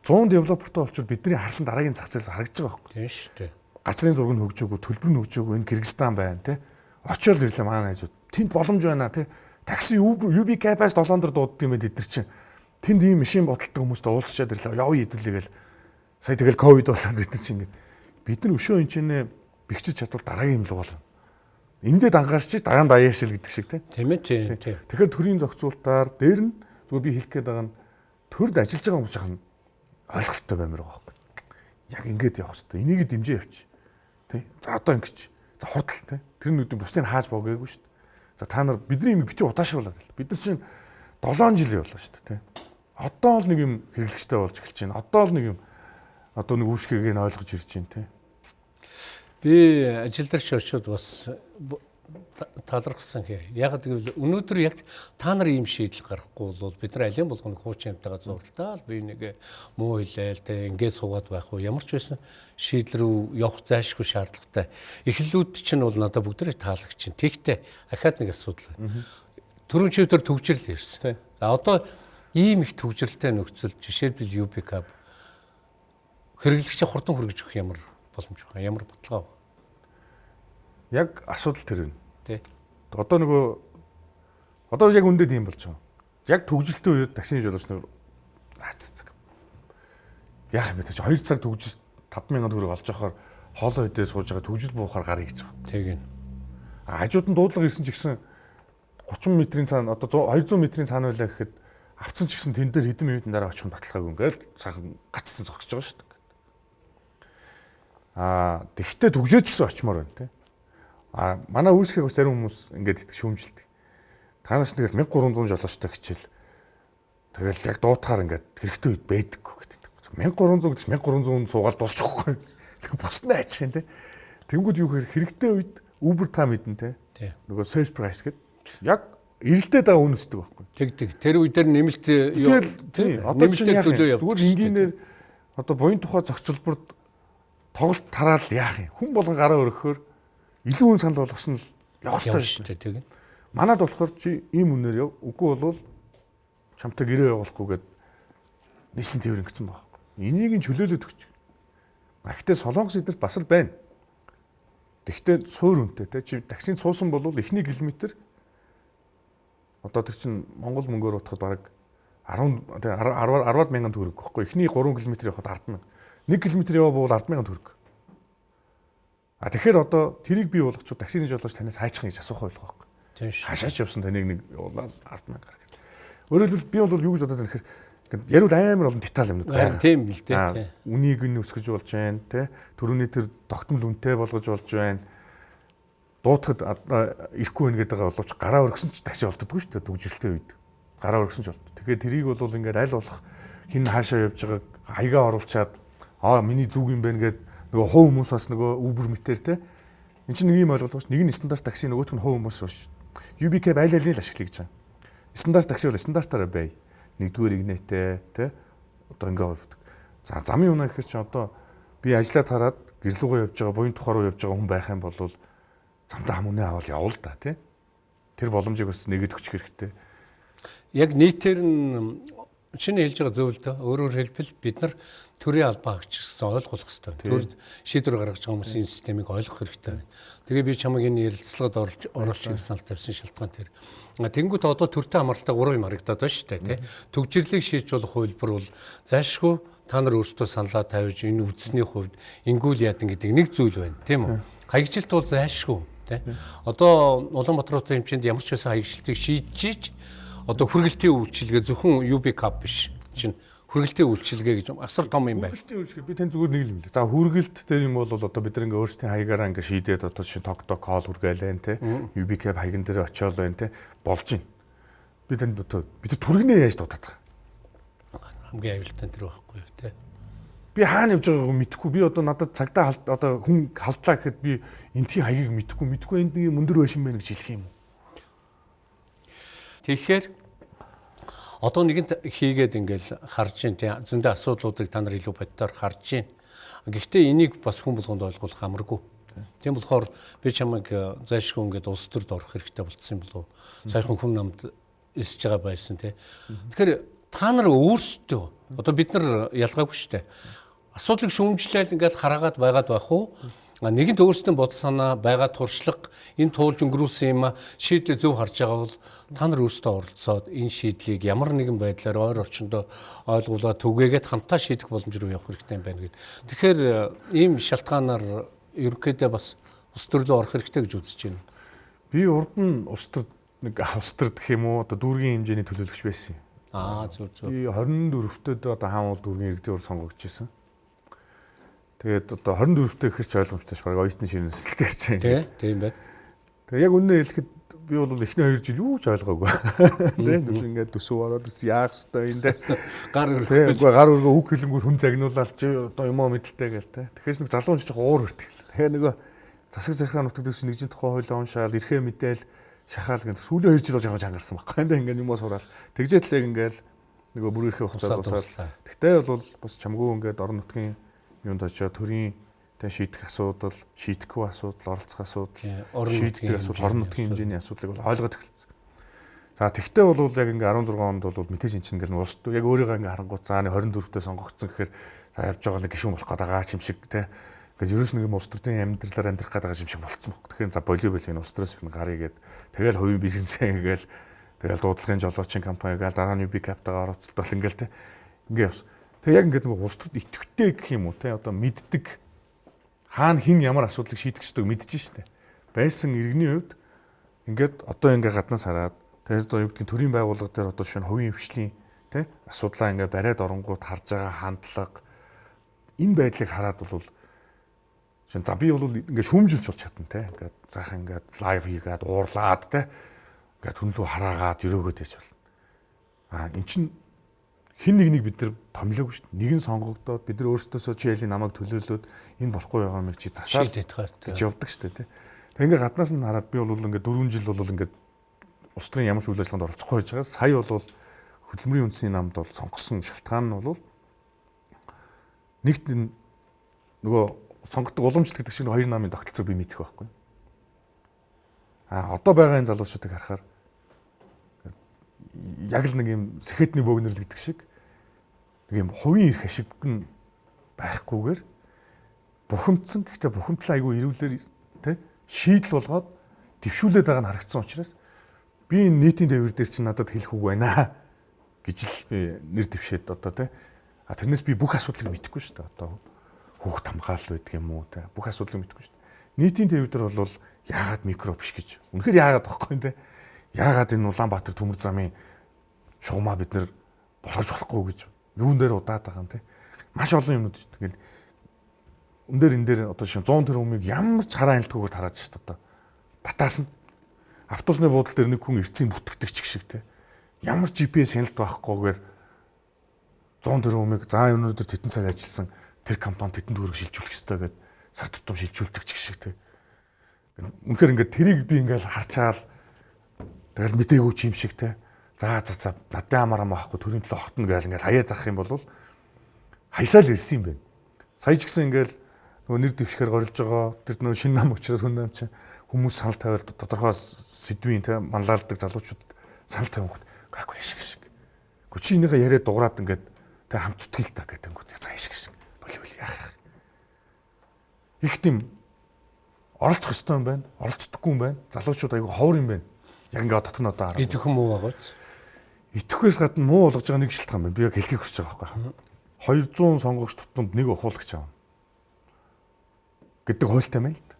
100 девелопертой болчихвол бидний харсан дараагийн зах зээл харагдаж байгаа байхгүй. Тийм шүү дээ. Гацрын зураг нь хөгжөөгөө, төлбөр нь хөгжөөгөө энэ Кыргызстан байна те. Очоод ирлээ манай найзууд. Тэнд боломж байна те. Такси UB Cap-аас 7 дор дууддаг юм бид нар чинь тэнд ийм машин бодолтой хүмүүстэй уулзчаад ирлээ. Явъя хэдүүлээгээл сая тэгэл ковид болоод бид нар чинь ингээд бид нар өшөө энэчнээ бэхжиж чадвал дараагийн юм л болно. Эндээ дангаарч дараа нь даяашил гэдэг шиг тийм ээ тийм. Тэгэхээр төрийн зохицуултаар дээр нь зүгээр би хэлэх гээд байгаа нь төрд ажиллаж байгаа хүмүүс жахан ойлголттой баймир байгаа байхгүй. Яг ингээд явах хэрэгтэй. Энийг дэмжээ явчих. Тэ? За одоо ингэж. За хурдл тэ. Тэр нүдэн бусдыг хааж богоогүй шүү дээ. За та нар бидний юм бити удаашруулаад. Бид нар чинь 7 жил явлаа шүү дээ тэ одоо л нэг юм хэрэглэгчтэй болж эхэлж байна. Одоо л нэг юм одоо нэг үүсгээг нь ойлгож ирж байна те. Би ажил дээр очиод бас талархсан хэ. Яг гэвэл өнөөдөр яг та нар ийм шийдэл гаргахгүй бол бид нар алин болгоныг хуучин амтайгаа зурлаа л би нэг муу хэлээл те ингээд суугаад байх уу ямар ч байсан шийдэл рүү явах зайлшгүй шаардлагатай. Эхлэлүүд чинь бол надад бүгдээ таалагч чинь. Тэгтээ ахаад нэг асуудал байна. Төрөн чивдэр төгжрөл ирсэн. За одоо ийм их төвжирэлтэй нөхцөл жишээлбэл UBCAP хэрэглэгчээ хурдан хүргэж өгөх ямар боломж байна? Ямар бодлого байна? Яг асуудал тэр вэ. Тий. Одоо нөгөө одоо яг үндэ тийм болж байгаа. Яг төгжөлтийн үед таксины жолооч нар цацаг. Яах юм бэ? 2 цаг төгжиж 5000 төгрөг олж авахаар хоолой идээ сууж байгаа төгжил буухаар гарыг гэж байгаа. Тэг юм. Хажууд нь дуудлага ирсэн ч гэсэн 30 метрийн цаана одоо 200 метрийн цаана байлаа гэхэд авцсан ч гэсэн тэн дээр хэдэн минутын дараа очих нь баталгаагүй ингээл цаахан гацсан зогсож байгаа шүү дээ. Аа тэгтээ төгжөөч гэсэн очимоор байна те. Аа манай үүсгээг бас зарим хүмүүс ингээд идэх шүүмжилдэг. Танаас нэгэл 1300 жолоочтой хичээл тэгэл яг дуутахаар ингээд хэрэгтэй үед байдаггүй гэдэг. 1300 гэж 1300 суугаад дуусчихгүй. Босд нь айчих юм те. Тэнгүүд юу хэрэгтэй үед Uber та мэдэн те. Нөгөө search price гэдэг яг эрэлтээд байгаа үн өсдөг байхгүй. Тэгдэг. Тэр үе дээр нэмэлт юу тийм одоо чинь яг зүгээр энгийнээр одоо буян тухай зохицолборд тоглолт тараал яах юм? Хүн болгон гараа өргөхөөр илүү хүн санал болгосон л явах хэрэгтэй шүү дээ тийм. Манад болохоор чи ийм үнээр яв. Үгүй болвол чамтай гэрээ явуулахгүй гээд нийслэн тээвэр ингэсэн байгаа. Энийг нь чөлөөлөд өгч. Гэхдээ Солонгос эднэрт бас л байна. Тэгвэл суур үнэтэй те чи таксинд суусан бол эхний километр одоо тэр чин Монгол мөнгөөр утахад бараг 10 те 10 10-аад мянган төгрөг гэхгүй. Эхний 3 км явахад 10 мянга. 1 км явбал 10 мянган төгрөг. А тэгэхээр одоо тэрийг бий болгочиход таксины жолооч танаас хайчих гэж асуух байлгаа байхгүй. Тийм шүү. Хашаач явсан таныг нэг явуулаад 10 мянга гаргах. Өөрөөр хэлбэл би бол юу гэж бодоод байна гэхээр ярил амар олон деталь юмнууд байна. тийм л дээ. Үнийг нь өсгөж болж байна, тэ? Төрөний тэр тогтмол үнэтэй болгож болж байна. Дуутахад ирэхгүй байна гэдэг боловч гараа өргөсөн ч такси болддоггүй шүү дээ дүгжрэлтэй үед. Гараа өргөсөн ч болд. Тэгэхээр тэрийг бол ингээд аль болох хин хаашаа явж байгааг хаягаа оруулчаад аа миний зүг юм байна гэд нөгөө хов хүмүүс бас нөгөө Uber мэтэр тэ. Энд чинь нэг юм ойлголт байна. Нэг нь стандарт такси нөгөөх нь хов хүмүүс биш. UBK айл алийг л ашиглая гэж байна. Стандарт такси бол стандартаараа бай. Нэгдүгээр игнэтэй тэ одоо ингээ хувьдаг. За замын унаа гэхэр чи одоо би ажиллаад хараад гэрлүүгөө явж байгаа, буян тухай руу явж байгаа хүн байх юм бол замдаа хам үнэ авал явал да тий. Тэр боломжийг бас нэгэд өгчих хэрэгтэй. Яг нийтээр нь чиний хэлж байгаа зөв л дөө. Өөрөөр хэлбэл бид нар төрийн албаа агч гэсэн ойлгох хэрэгтэй. Төр шийдвэр гаргаж байгаа хүмүүс энэ системийг ойлгох хэрэгтэй. Тэгээ би чамайг энэ ярилцлагад оруулж оруулах санал тавьсан шалтгаан тэр. Тэнгүүт одоо төртэй амралтай гурван юм харагдаад байна шүү дээ, тий. Төгжрлийг шийдж болох хувилбар бол зайлшгүй та нар өөрсдөө саналаа тавьж энэ үдсний хувьд ингүүл яадан гэдэг нэг зүйл байна, тийм үү? Хаягжилт бол зайлшгүй, тий. Одоо Улаанбаатар хэмжээнд ямар ч байсан хаягжилтыг шийдэж одоо хүргэлтийн үйлчилгээ зөвхөн UB cup биш чинь хүргэлтийн үйлчилгээ гэж асар том юм байна. Хүргэлтийн үйлчлэг би тань зүгээр нэг юм л. За хүргэлт дээр юм бол одоо бид ингээ өөрсдийн хаягаараа ингээ шийдээд одоо шин ток ток хоол хүргэлэн те. UBK хаягн дээр очиол байна те. Болж байна. Би танд одоо бид нар түргэнээ яаж дуудаад байгаа. Хамгийн аюултай тэр байхгүй юу те. Би хаана явж байгааг мэдэхгүй. Би одоо надад цагдаа халт одоо хүн халдлаа гэхэд би энтхийн хаягийг мэдэхгүй. Мэдэхгүй энд нэг мөндөр байшин байна гэж хэлэх юм. Тэгэхээр одоо нэгэнт хийгээд ингээл харж ин тий зөндөө асуудлуудыг та нар илүү боддоор харж ин. Гэхдээ энийг бас хүн болгонд ойлгуулах амаргүй. Тийм болохоор би чамайг э, зайлшгүй ингээд улс төрд орох хэрэгтэй болцсон юм болов. Саяхан хүн намд эсэж байгаа байсан тий. Тэгэхээр та нар өөрсдөө одоо бид нар ялгаагүй шүү дээ. Асуудлыг шүүмжлээл ингээд хараагаад байгаад байх уу? Нэгэнт өөрсдөө бодол санаа байгаа туршлага энэ туулж өнгөрүүлсэн юм а шийдлээ зөв харж байгаа бол та нар өөрсдөө оролцоод энэ шийдлийг ямар нэгэн байдлаар ойр орчиндөө ойлгуулаад түгээгээд хамтаа шийдэх боломж руу явах хэрэгтэй юм байна гэдэг. Тэгэхээр э, ийм шалтгаанаар ерөнхийдөө бас ус төрлөө орох хэрэгтэй гэж үзэж байна. Би урд нь улс төрд нэг улс төр гэх юм уу одоо дүүргийн хэмжээний төлөөлөгч байсан юм. Аа зөв зөв. Би 24-т одоо хаан уул дүүргийн иргэдийн ур сонгогдчихсэн. Тэгээд одоо 24-т гэхэр ч ойлгомжтой ш баг оюутны ширнэслэл гэж чинь. Тэ тийм байна. Тэгээд яг үнэ хэлэхэд би бол эхний 2 жил юу ч ойлгоогүй. Тэ нүс ингээд төсөв ороод ус яах хэвээр энэ Гар Тэ үгүй гар өргөө үг хэлэнгүүр хүн загнуулаад чи одоо юм уу мэдлээ гээл тэ. Тэгэхээр нэг залуун ч жоохон уур хүртэл. Тэгэхээр нөгөө засаг захиргаа нутагтээс нэгжийн тухай хууль уншаал эрхээ мэдээл шахаал гэх сүүлийн 2 жил болж байгаа чангарсан байхгүй. Энд ингээд юм уу сураал. Яг ингээд нөгөө бүр эрхээ хугацаад Усаад усаад. Тэгтээ бол бас чамгүй ингээд орон нутгийн юунд очиод төрийн тэ шийдэх асуудал, шийдэхгүй асуудал, оролцох асуудал, шийддэг асуудал, орон нутгийн хэмжээний асуудлыг бол ойлгоод эхэлсэн. За тэгтээ бол яг ингээ 16 онд бол мэтэж эн чинь ингээл уус яг өөрийгөө ингээ харангуут заа 24-т сонгогдсон гэхээр за явж байгаа нэг гişүүн болох байгаа юм шиг те. Ингээд ерөөс нэг юм улс төрийн амьдралаар амьдрах байгаа юм шиг болцсон баг. Тэгэхээр за волейболын улс төрөөс их гарыг гээд тэгэл хувийн бизнесээ ингээл тэгэл дуудлагын жолоочийн компани гээл дараа нь UB Capital-аар оролцолтол ингээл те. Ингээ явсан. Тэгээ яг ингээд нэг улс төрд итгэвтэй гэх юм уу те? Одоо мэддэг. Хаана хин ямар асуудлыг шийдэх ёстойг мэдчихэж штэ. Байсан иргэний хувьд ингээд одоо ингээ гаднаас хараад тэгээд одоо юу гэдгийг төрийн байгууллага дээр одоо шинэ хувийн хвшлийн тий асуудлаа ингээ бариад оронгууд харж байгаа хандлага. Энэ байдлыг хараад бол шин за би бол ингээ шүүмжилж болж чадна тий ингээд заах ингээд лайв хийгээд уурлаад тий ингээд хүн рүү хараагаад өрөөгөөд яж бол а эн чин хин нэг нэг бид нар томилоогүй шүү дээ. Нэг нь сонгогдоод бид нар өөрсдөөсөө чи ялийн намайг төлөөлөөд энэ болохгүй байгаа юм чи хаа. гэж явдаг шүү дээ. Тэг ингээ гаднаас нь хараад би бол ингээ 4 жил бол ингээ улс төрийн ямар ч үйл ажиллагаанд оролцохгүй байж байгаа. Сая бол хөдөлмөрийн үндэсний намд бол сонгосон шалтгаан нь бол нэгт нөгөө сонгодог уламжлалт гэдэг чинь хоёр намын тогтолцоог би мэдэх байхгүй. А одоо байгаа энэ залуучуудыг харахаар яг л нэг юм сэхэтний бөөгнөр гэдэг шиг нэг юм хувийн эрх ашиг нь байхгүйгээр бухимдсан гэхдээ бухимдлаа айгүй ирүүлэр тэ шийдэл болгоод дэвшүүлээд байгаа нь харагдсан учраас би энэ нийтийн тээвэр дээр чинь надад хэлэх үг байна <laughs> гэж л би нэр дэвшээд одоо тэ. А тэрнээс би бүх асуудлыг мэдэхгүй шүү дээ. Одоо хүүхд хамгаалал байдаг юм уу тэ. Бүх асуудлыг мэдэхгүй шүү дээ. Нийтийн тээвэр дээр бол яагаад микро биш гэж? Үнэхээр яагаад тахгүй тэ яагаад энэ Улаанбаатар төмөр замын шугамаа бид нэр болгож болохгүй гэж юун дээр удаад байгаа юм те? Маш олон юмнууд шүү дээ. Өн дээр энэ дээр одоо шин 100 тэрбумыг ямар ч хараа айлтгүйгээр тарааж шүү дээ одоо. Батаас нь. Автобусны буудлын дээр нэг хүн эрцэн бүтгдэг ч шиг те. Ямар GPS хяналт байхгүйгээр 100 тэрбумыг заа өнөөдөр тетэн цаг ажилласан тэр компани тетэн төгрөг шилжүүлэх ёстой гэдэг сар тутам шилжүүлдэг ч шиг те. Үнэхээр ингээд тэрийг би ингээд харчаал тэгэл мдээгүй ч юм шиг те за за за надад амар ам авахгүй төрийн төлөө огтно гээл ингээл хаяад авах юм бол хаясаал ирсэн юм байна. Сая ч гэсэн ингээл нөгөө нэр дэвшгээр горилж байгаа тэр нөгөө шинэ нам учраас хүн нам чинь хүмүүс санал тавиад тодорхой сэдвийн те манлайлдаг залуучууд санал тавих гайгүй шиг шиг. Гү чи энийгээ яриад дуграад ингээд те хамт зүтгэл та гэдэг нь цаа шиг шиг. Боли боли яах яах. Их тийм оролцох ёстой юм байна. Оролцдоггүй юм байна. Залуучууд айгүй ховор юм байна. Яг ингээд дотор нь одоо хараа. Идэх юм уу байгаач? итгэхээс гадна муу болгож байгаа нэг шалтгаан байна. Би яг хэлхийг хүсэж байгаа байхгүй. 200 сонгогч тутамд нэг ухуулагч аав. гэдэг хуультай байна л да.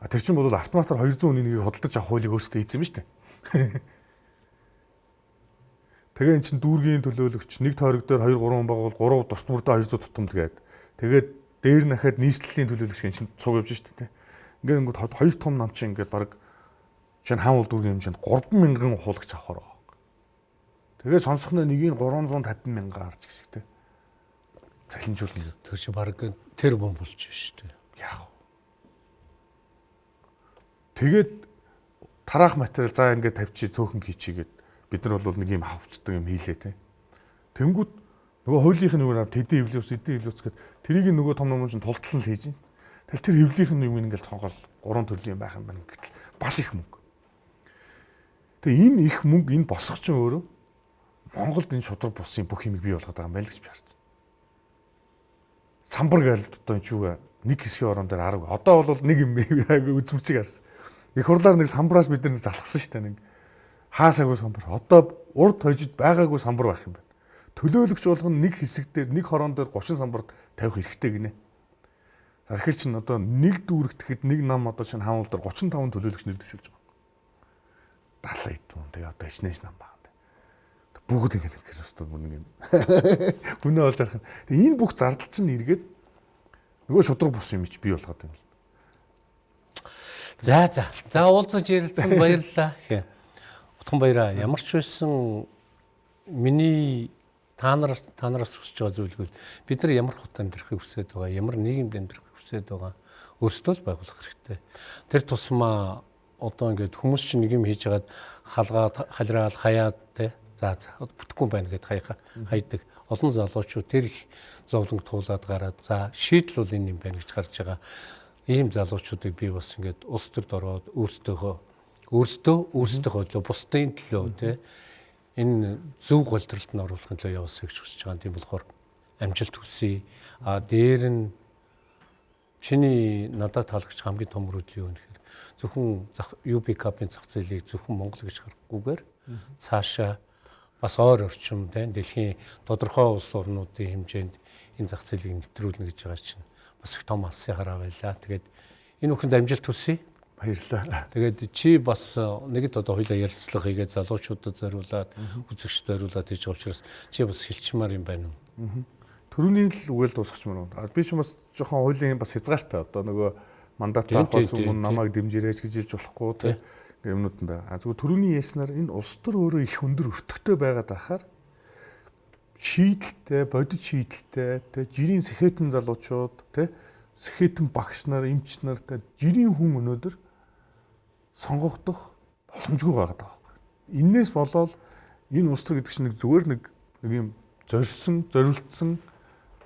А тэр чинь бол автоматар 200 хүний нэгийг худалдаж авах хуулийг өөрсдөө хийсэн юм шүү дээ. <laughs> Тэгээ эн чинь дүүргийн төлөөлөгч нэг тойрог дээр 2 3 байгуул 3 тус мөрдөө 200 тутамд гээд тэгээд дээр нахад нийслэлийн төлөөлөгч гэн чинь цуг явж шүү дээ. Ингээд ингээд хоёр том нам чинь ингээд баг чинь хаан уул дүүргийн хэмжээнд 3000 ухуулагч авахаар Тэгээ сонсохноо нэгийг 350 мянга гарч гэх шиг те. Цалинжуулна. Тэр чи баг тэр бом болж шүү дээ. Яг. Тэгээд тараах материал за ингээд тавьчи цөөхөн хийчигээд бид нар бол нэг юм хавцдаг юм хийлээ те. Тэнгүүд нөгөө хуулийнх нь нөгөө тэдэн эвлүүс эдэн эвлүүс гэд тэрийг нөгөө том ном чинь тултлал хийж байна. Тэгэл тэр эвлийнх нь юм ингээд цонгол гурван төрлийн байх юм байна гэтэл бас их мөнгө. Тэгээ энэ их мөнгө энэ босгоч чинь өөрөө Монголд энэ шудраг бусын бүх юмыг бий болгоод байгаа юм байна л гэж харж байна. Самбар гээл одоо энэ чүүгээ нэг хэсгийн орон дээр 10. Одоо бол нэг юм үзмчиг харсан. Их хурлаар нэг самбараас бид нар залхсан шүү дээ нэг хаасаагүй самбар. Одоо урд хожид байгаагүй самбар байх юм байна. Төлөөлөгч болгоно нэг хэсэг дээр нэг хорон дээр 30 самбар тавих хэрэгтэй гинэ. Тэгэхээр чин одоо нэг дүүрэгтэхэд нэг нам одоо шинэ хаан улдар 35 төлөөлөгч нэр дэвшүүлж байгаа. 70 хэд юм. Тэгээ одоо ичнээс нам баг бүгд ингэ нэг хэвээр бүр нэг юм. <laughs> Үнэ олж харах. Тэгээ энэ бүх зардал чинь эргээд нөгөө шудраг бус юм чи бий болгоод байна. За за. За уулзаж ярилцсан <laughs> баярлалаа. Утхан баяраа ямар ч байсан миний та нар та нараас хүсэж байгаа зүйлгүй бид нар ямар хот амьдрахыг хүсэж байгаа ямар нийгэмд амьдрахыг хүсэж байгаа өөрсдөө л байгуулах хэрэгтэй. Тэр тусмаа одоо ингээд хүмүүс чинь нэг юм хийж хагаад халгаад халраал хаяад те За за бүтэхгүй байна гэд хаяха хайдаг. Олон залуучууд тэр их зовлонг туулаад гараад за шийдэл бол энэ юм байна гэж гарч байгаа. Ийм залуучуудыг би бас ингээд улс төрд ороод өөрсдөө өөрсдөө өөрсдийнхөө төлөө бусдын төлөө тий энэ зөв голдролд нь оруулахын төлөө явуулсан гэж хүсэж байгаа. Тийм болохоор амжилт хүсье. А дээр нь чиний надад таалагдж хамгийн том мөрөдөл юу нөхөр зөвхөн UB Cup-ын зах зээлийг зөвхөн Монгол гэж харахгүйгээр цаашаа бас ойр орчим тийм дэлхийн тодорхой улс орнуудын хэмжээнд энэ зах зээлийг нэвтрүүлнэ гэж байгаа чинь бас их том алсын хараа байлаа. Тэгээд энэ бүхэнд амжилт хүсье. Баярлалаа. Тэгээд чи бас э, нэгд одоо хоёлаа ярилцлага хийгээд залуучуудад зориулаад үзэгчд зориулаад хийж байгаа учраас чи бас хэлчмаар юм байна уу? Төрөний л үгээл дуусгачмаар байна. Би ч бас жоохон хуулийн бас хязгаартай одоо нөгөө мандат авахаас өмнө намайг дэмжирээч гэж хэлж болохгүй тийм юмнууд нь байгаа. Зүгээр төрөний яснаар энэ улс төр өөрөө их өндөр өртөгтэй байгаад ахаар шийдэлтэй, бодит шийдэлтэй, тэ жирийн сэхэтэн залуучууд, тэ сэхэтэн багш нар, эмч нар, тэ жирийн хүн өнөөдөр сонгогдох боломжгүй байгаа даа. Иннээс болоод энэ улс төр гэдэг чинь нэг зүгээр нэг нэг юм зорьсон, зориулсан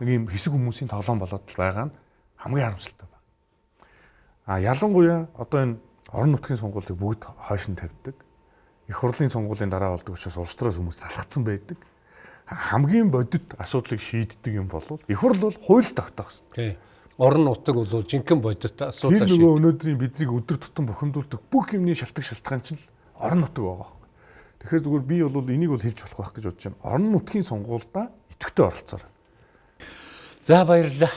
нэг юм хэсэг хүмүүсийн тоглоом болоод байгаа нь хамгийн харамсалтай. А ялангуяа одоо энэ орон нутгийн сонгуулийг бүгд хойш нь тавьдаг. Их хурлын сонгуулийн дараа болдог учраас улс төрөөс хүмүүс залхацсан байдаг. Хамгийн бодит асуудлыг шийддэг юм бол их хурл бол хууль тогтоох хэрэгтэй. Орон нутаг бол жинхэнэ бодит Тэр асуудал шиг. нөгөө өнөөдрийн бидний өдөр тутам бухимдуулдаг бүх юмны шалтгаан шалтгаан чинь л орон нутаг байгаа. Тэгэхээр зүгээр би бол энийг бол хэлж болох байх гэж бодож байна. Орон нутгийн сонгуульдаа идэвхтэй оролцоорой. За баярлалаа.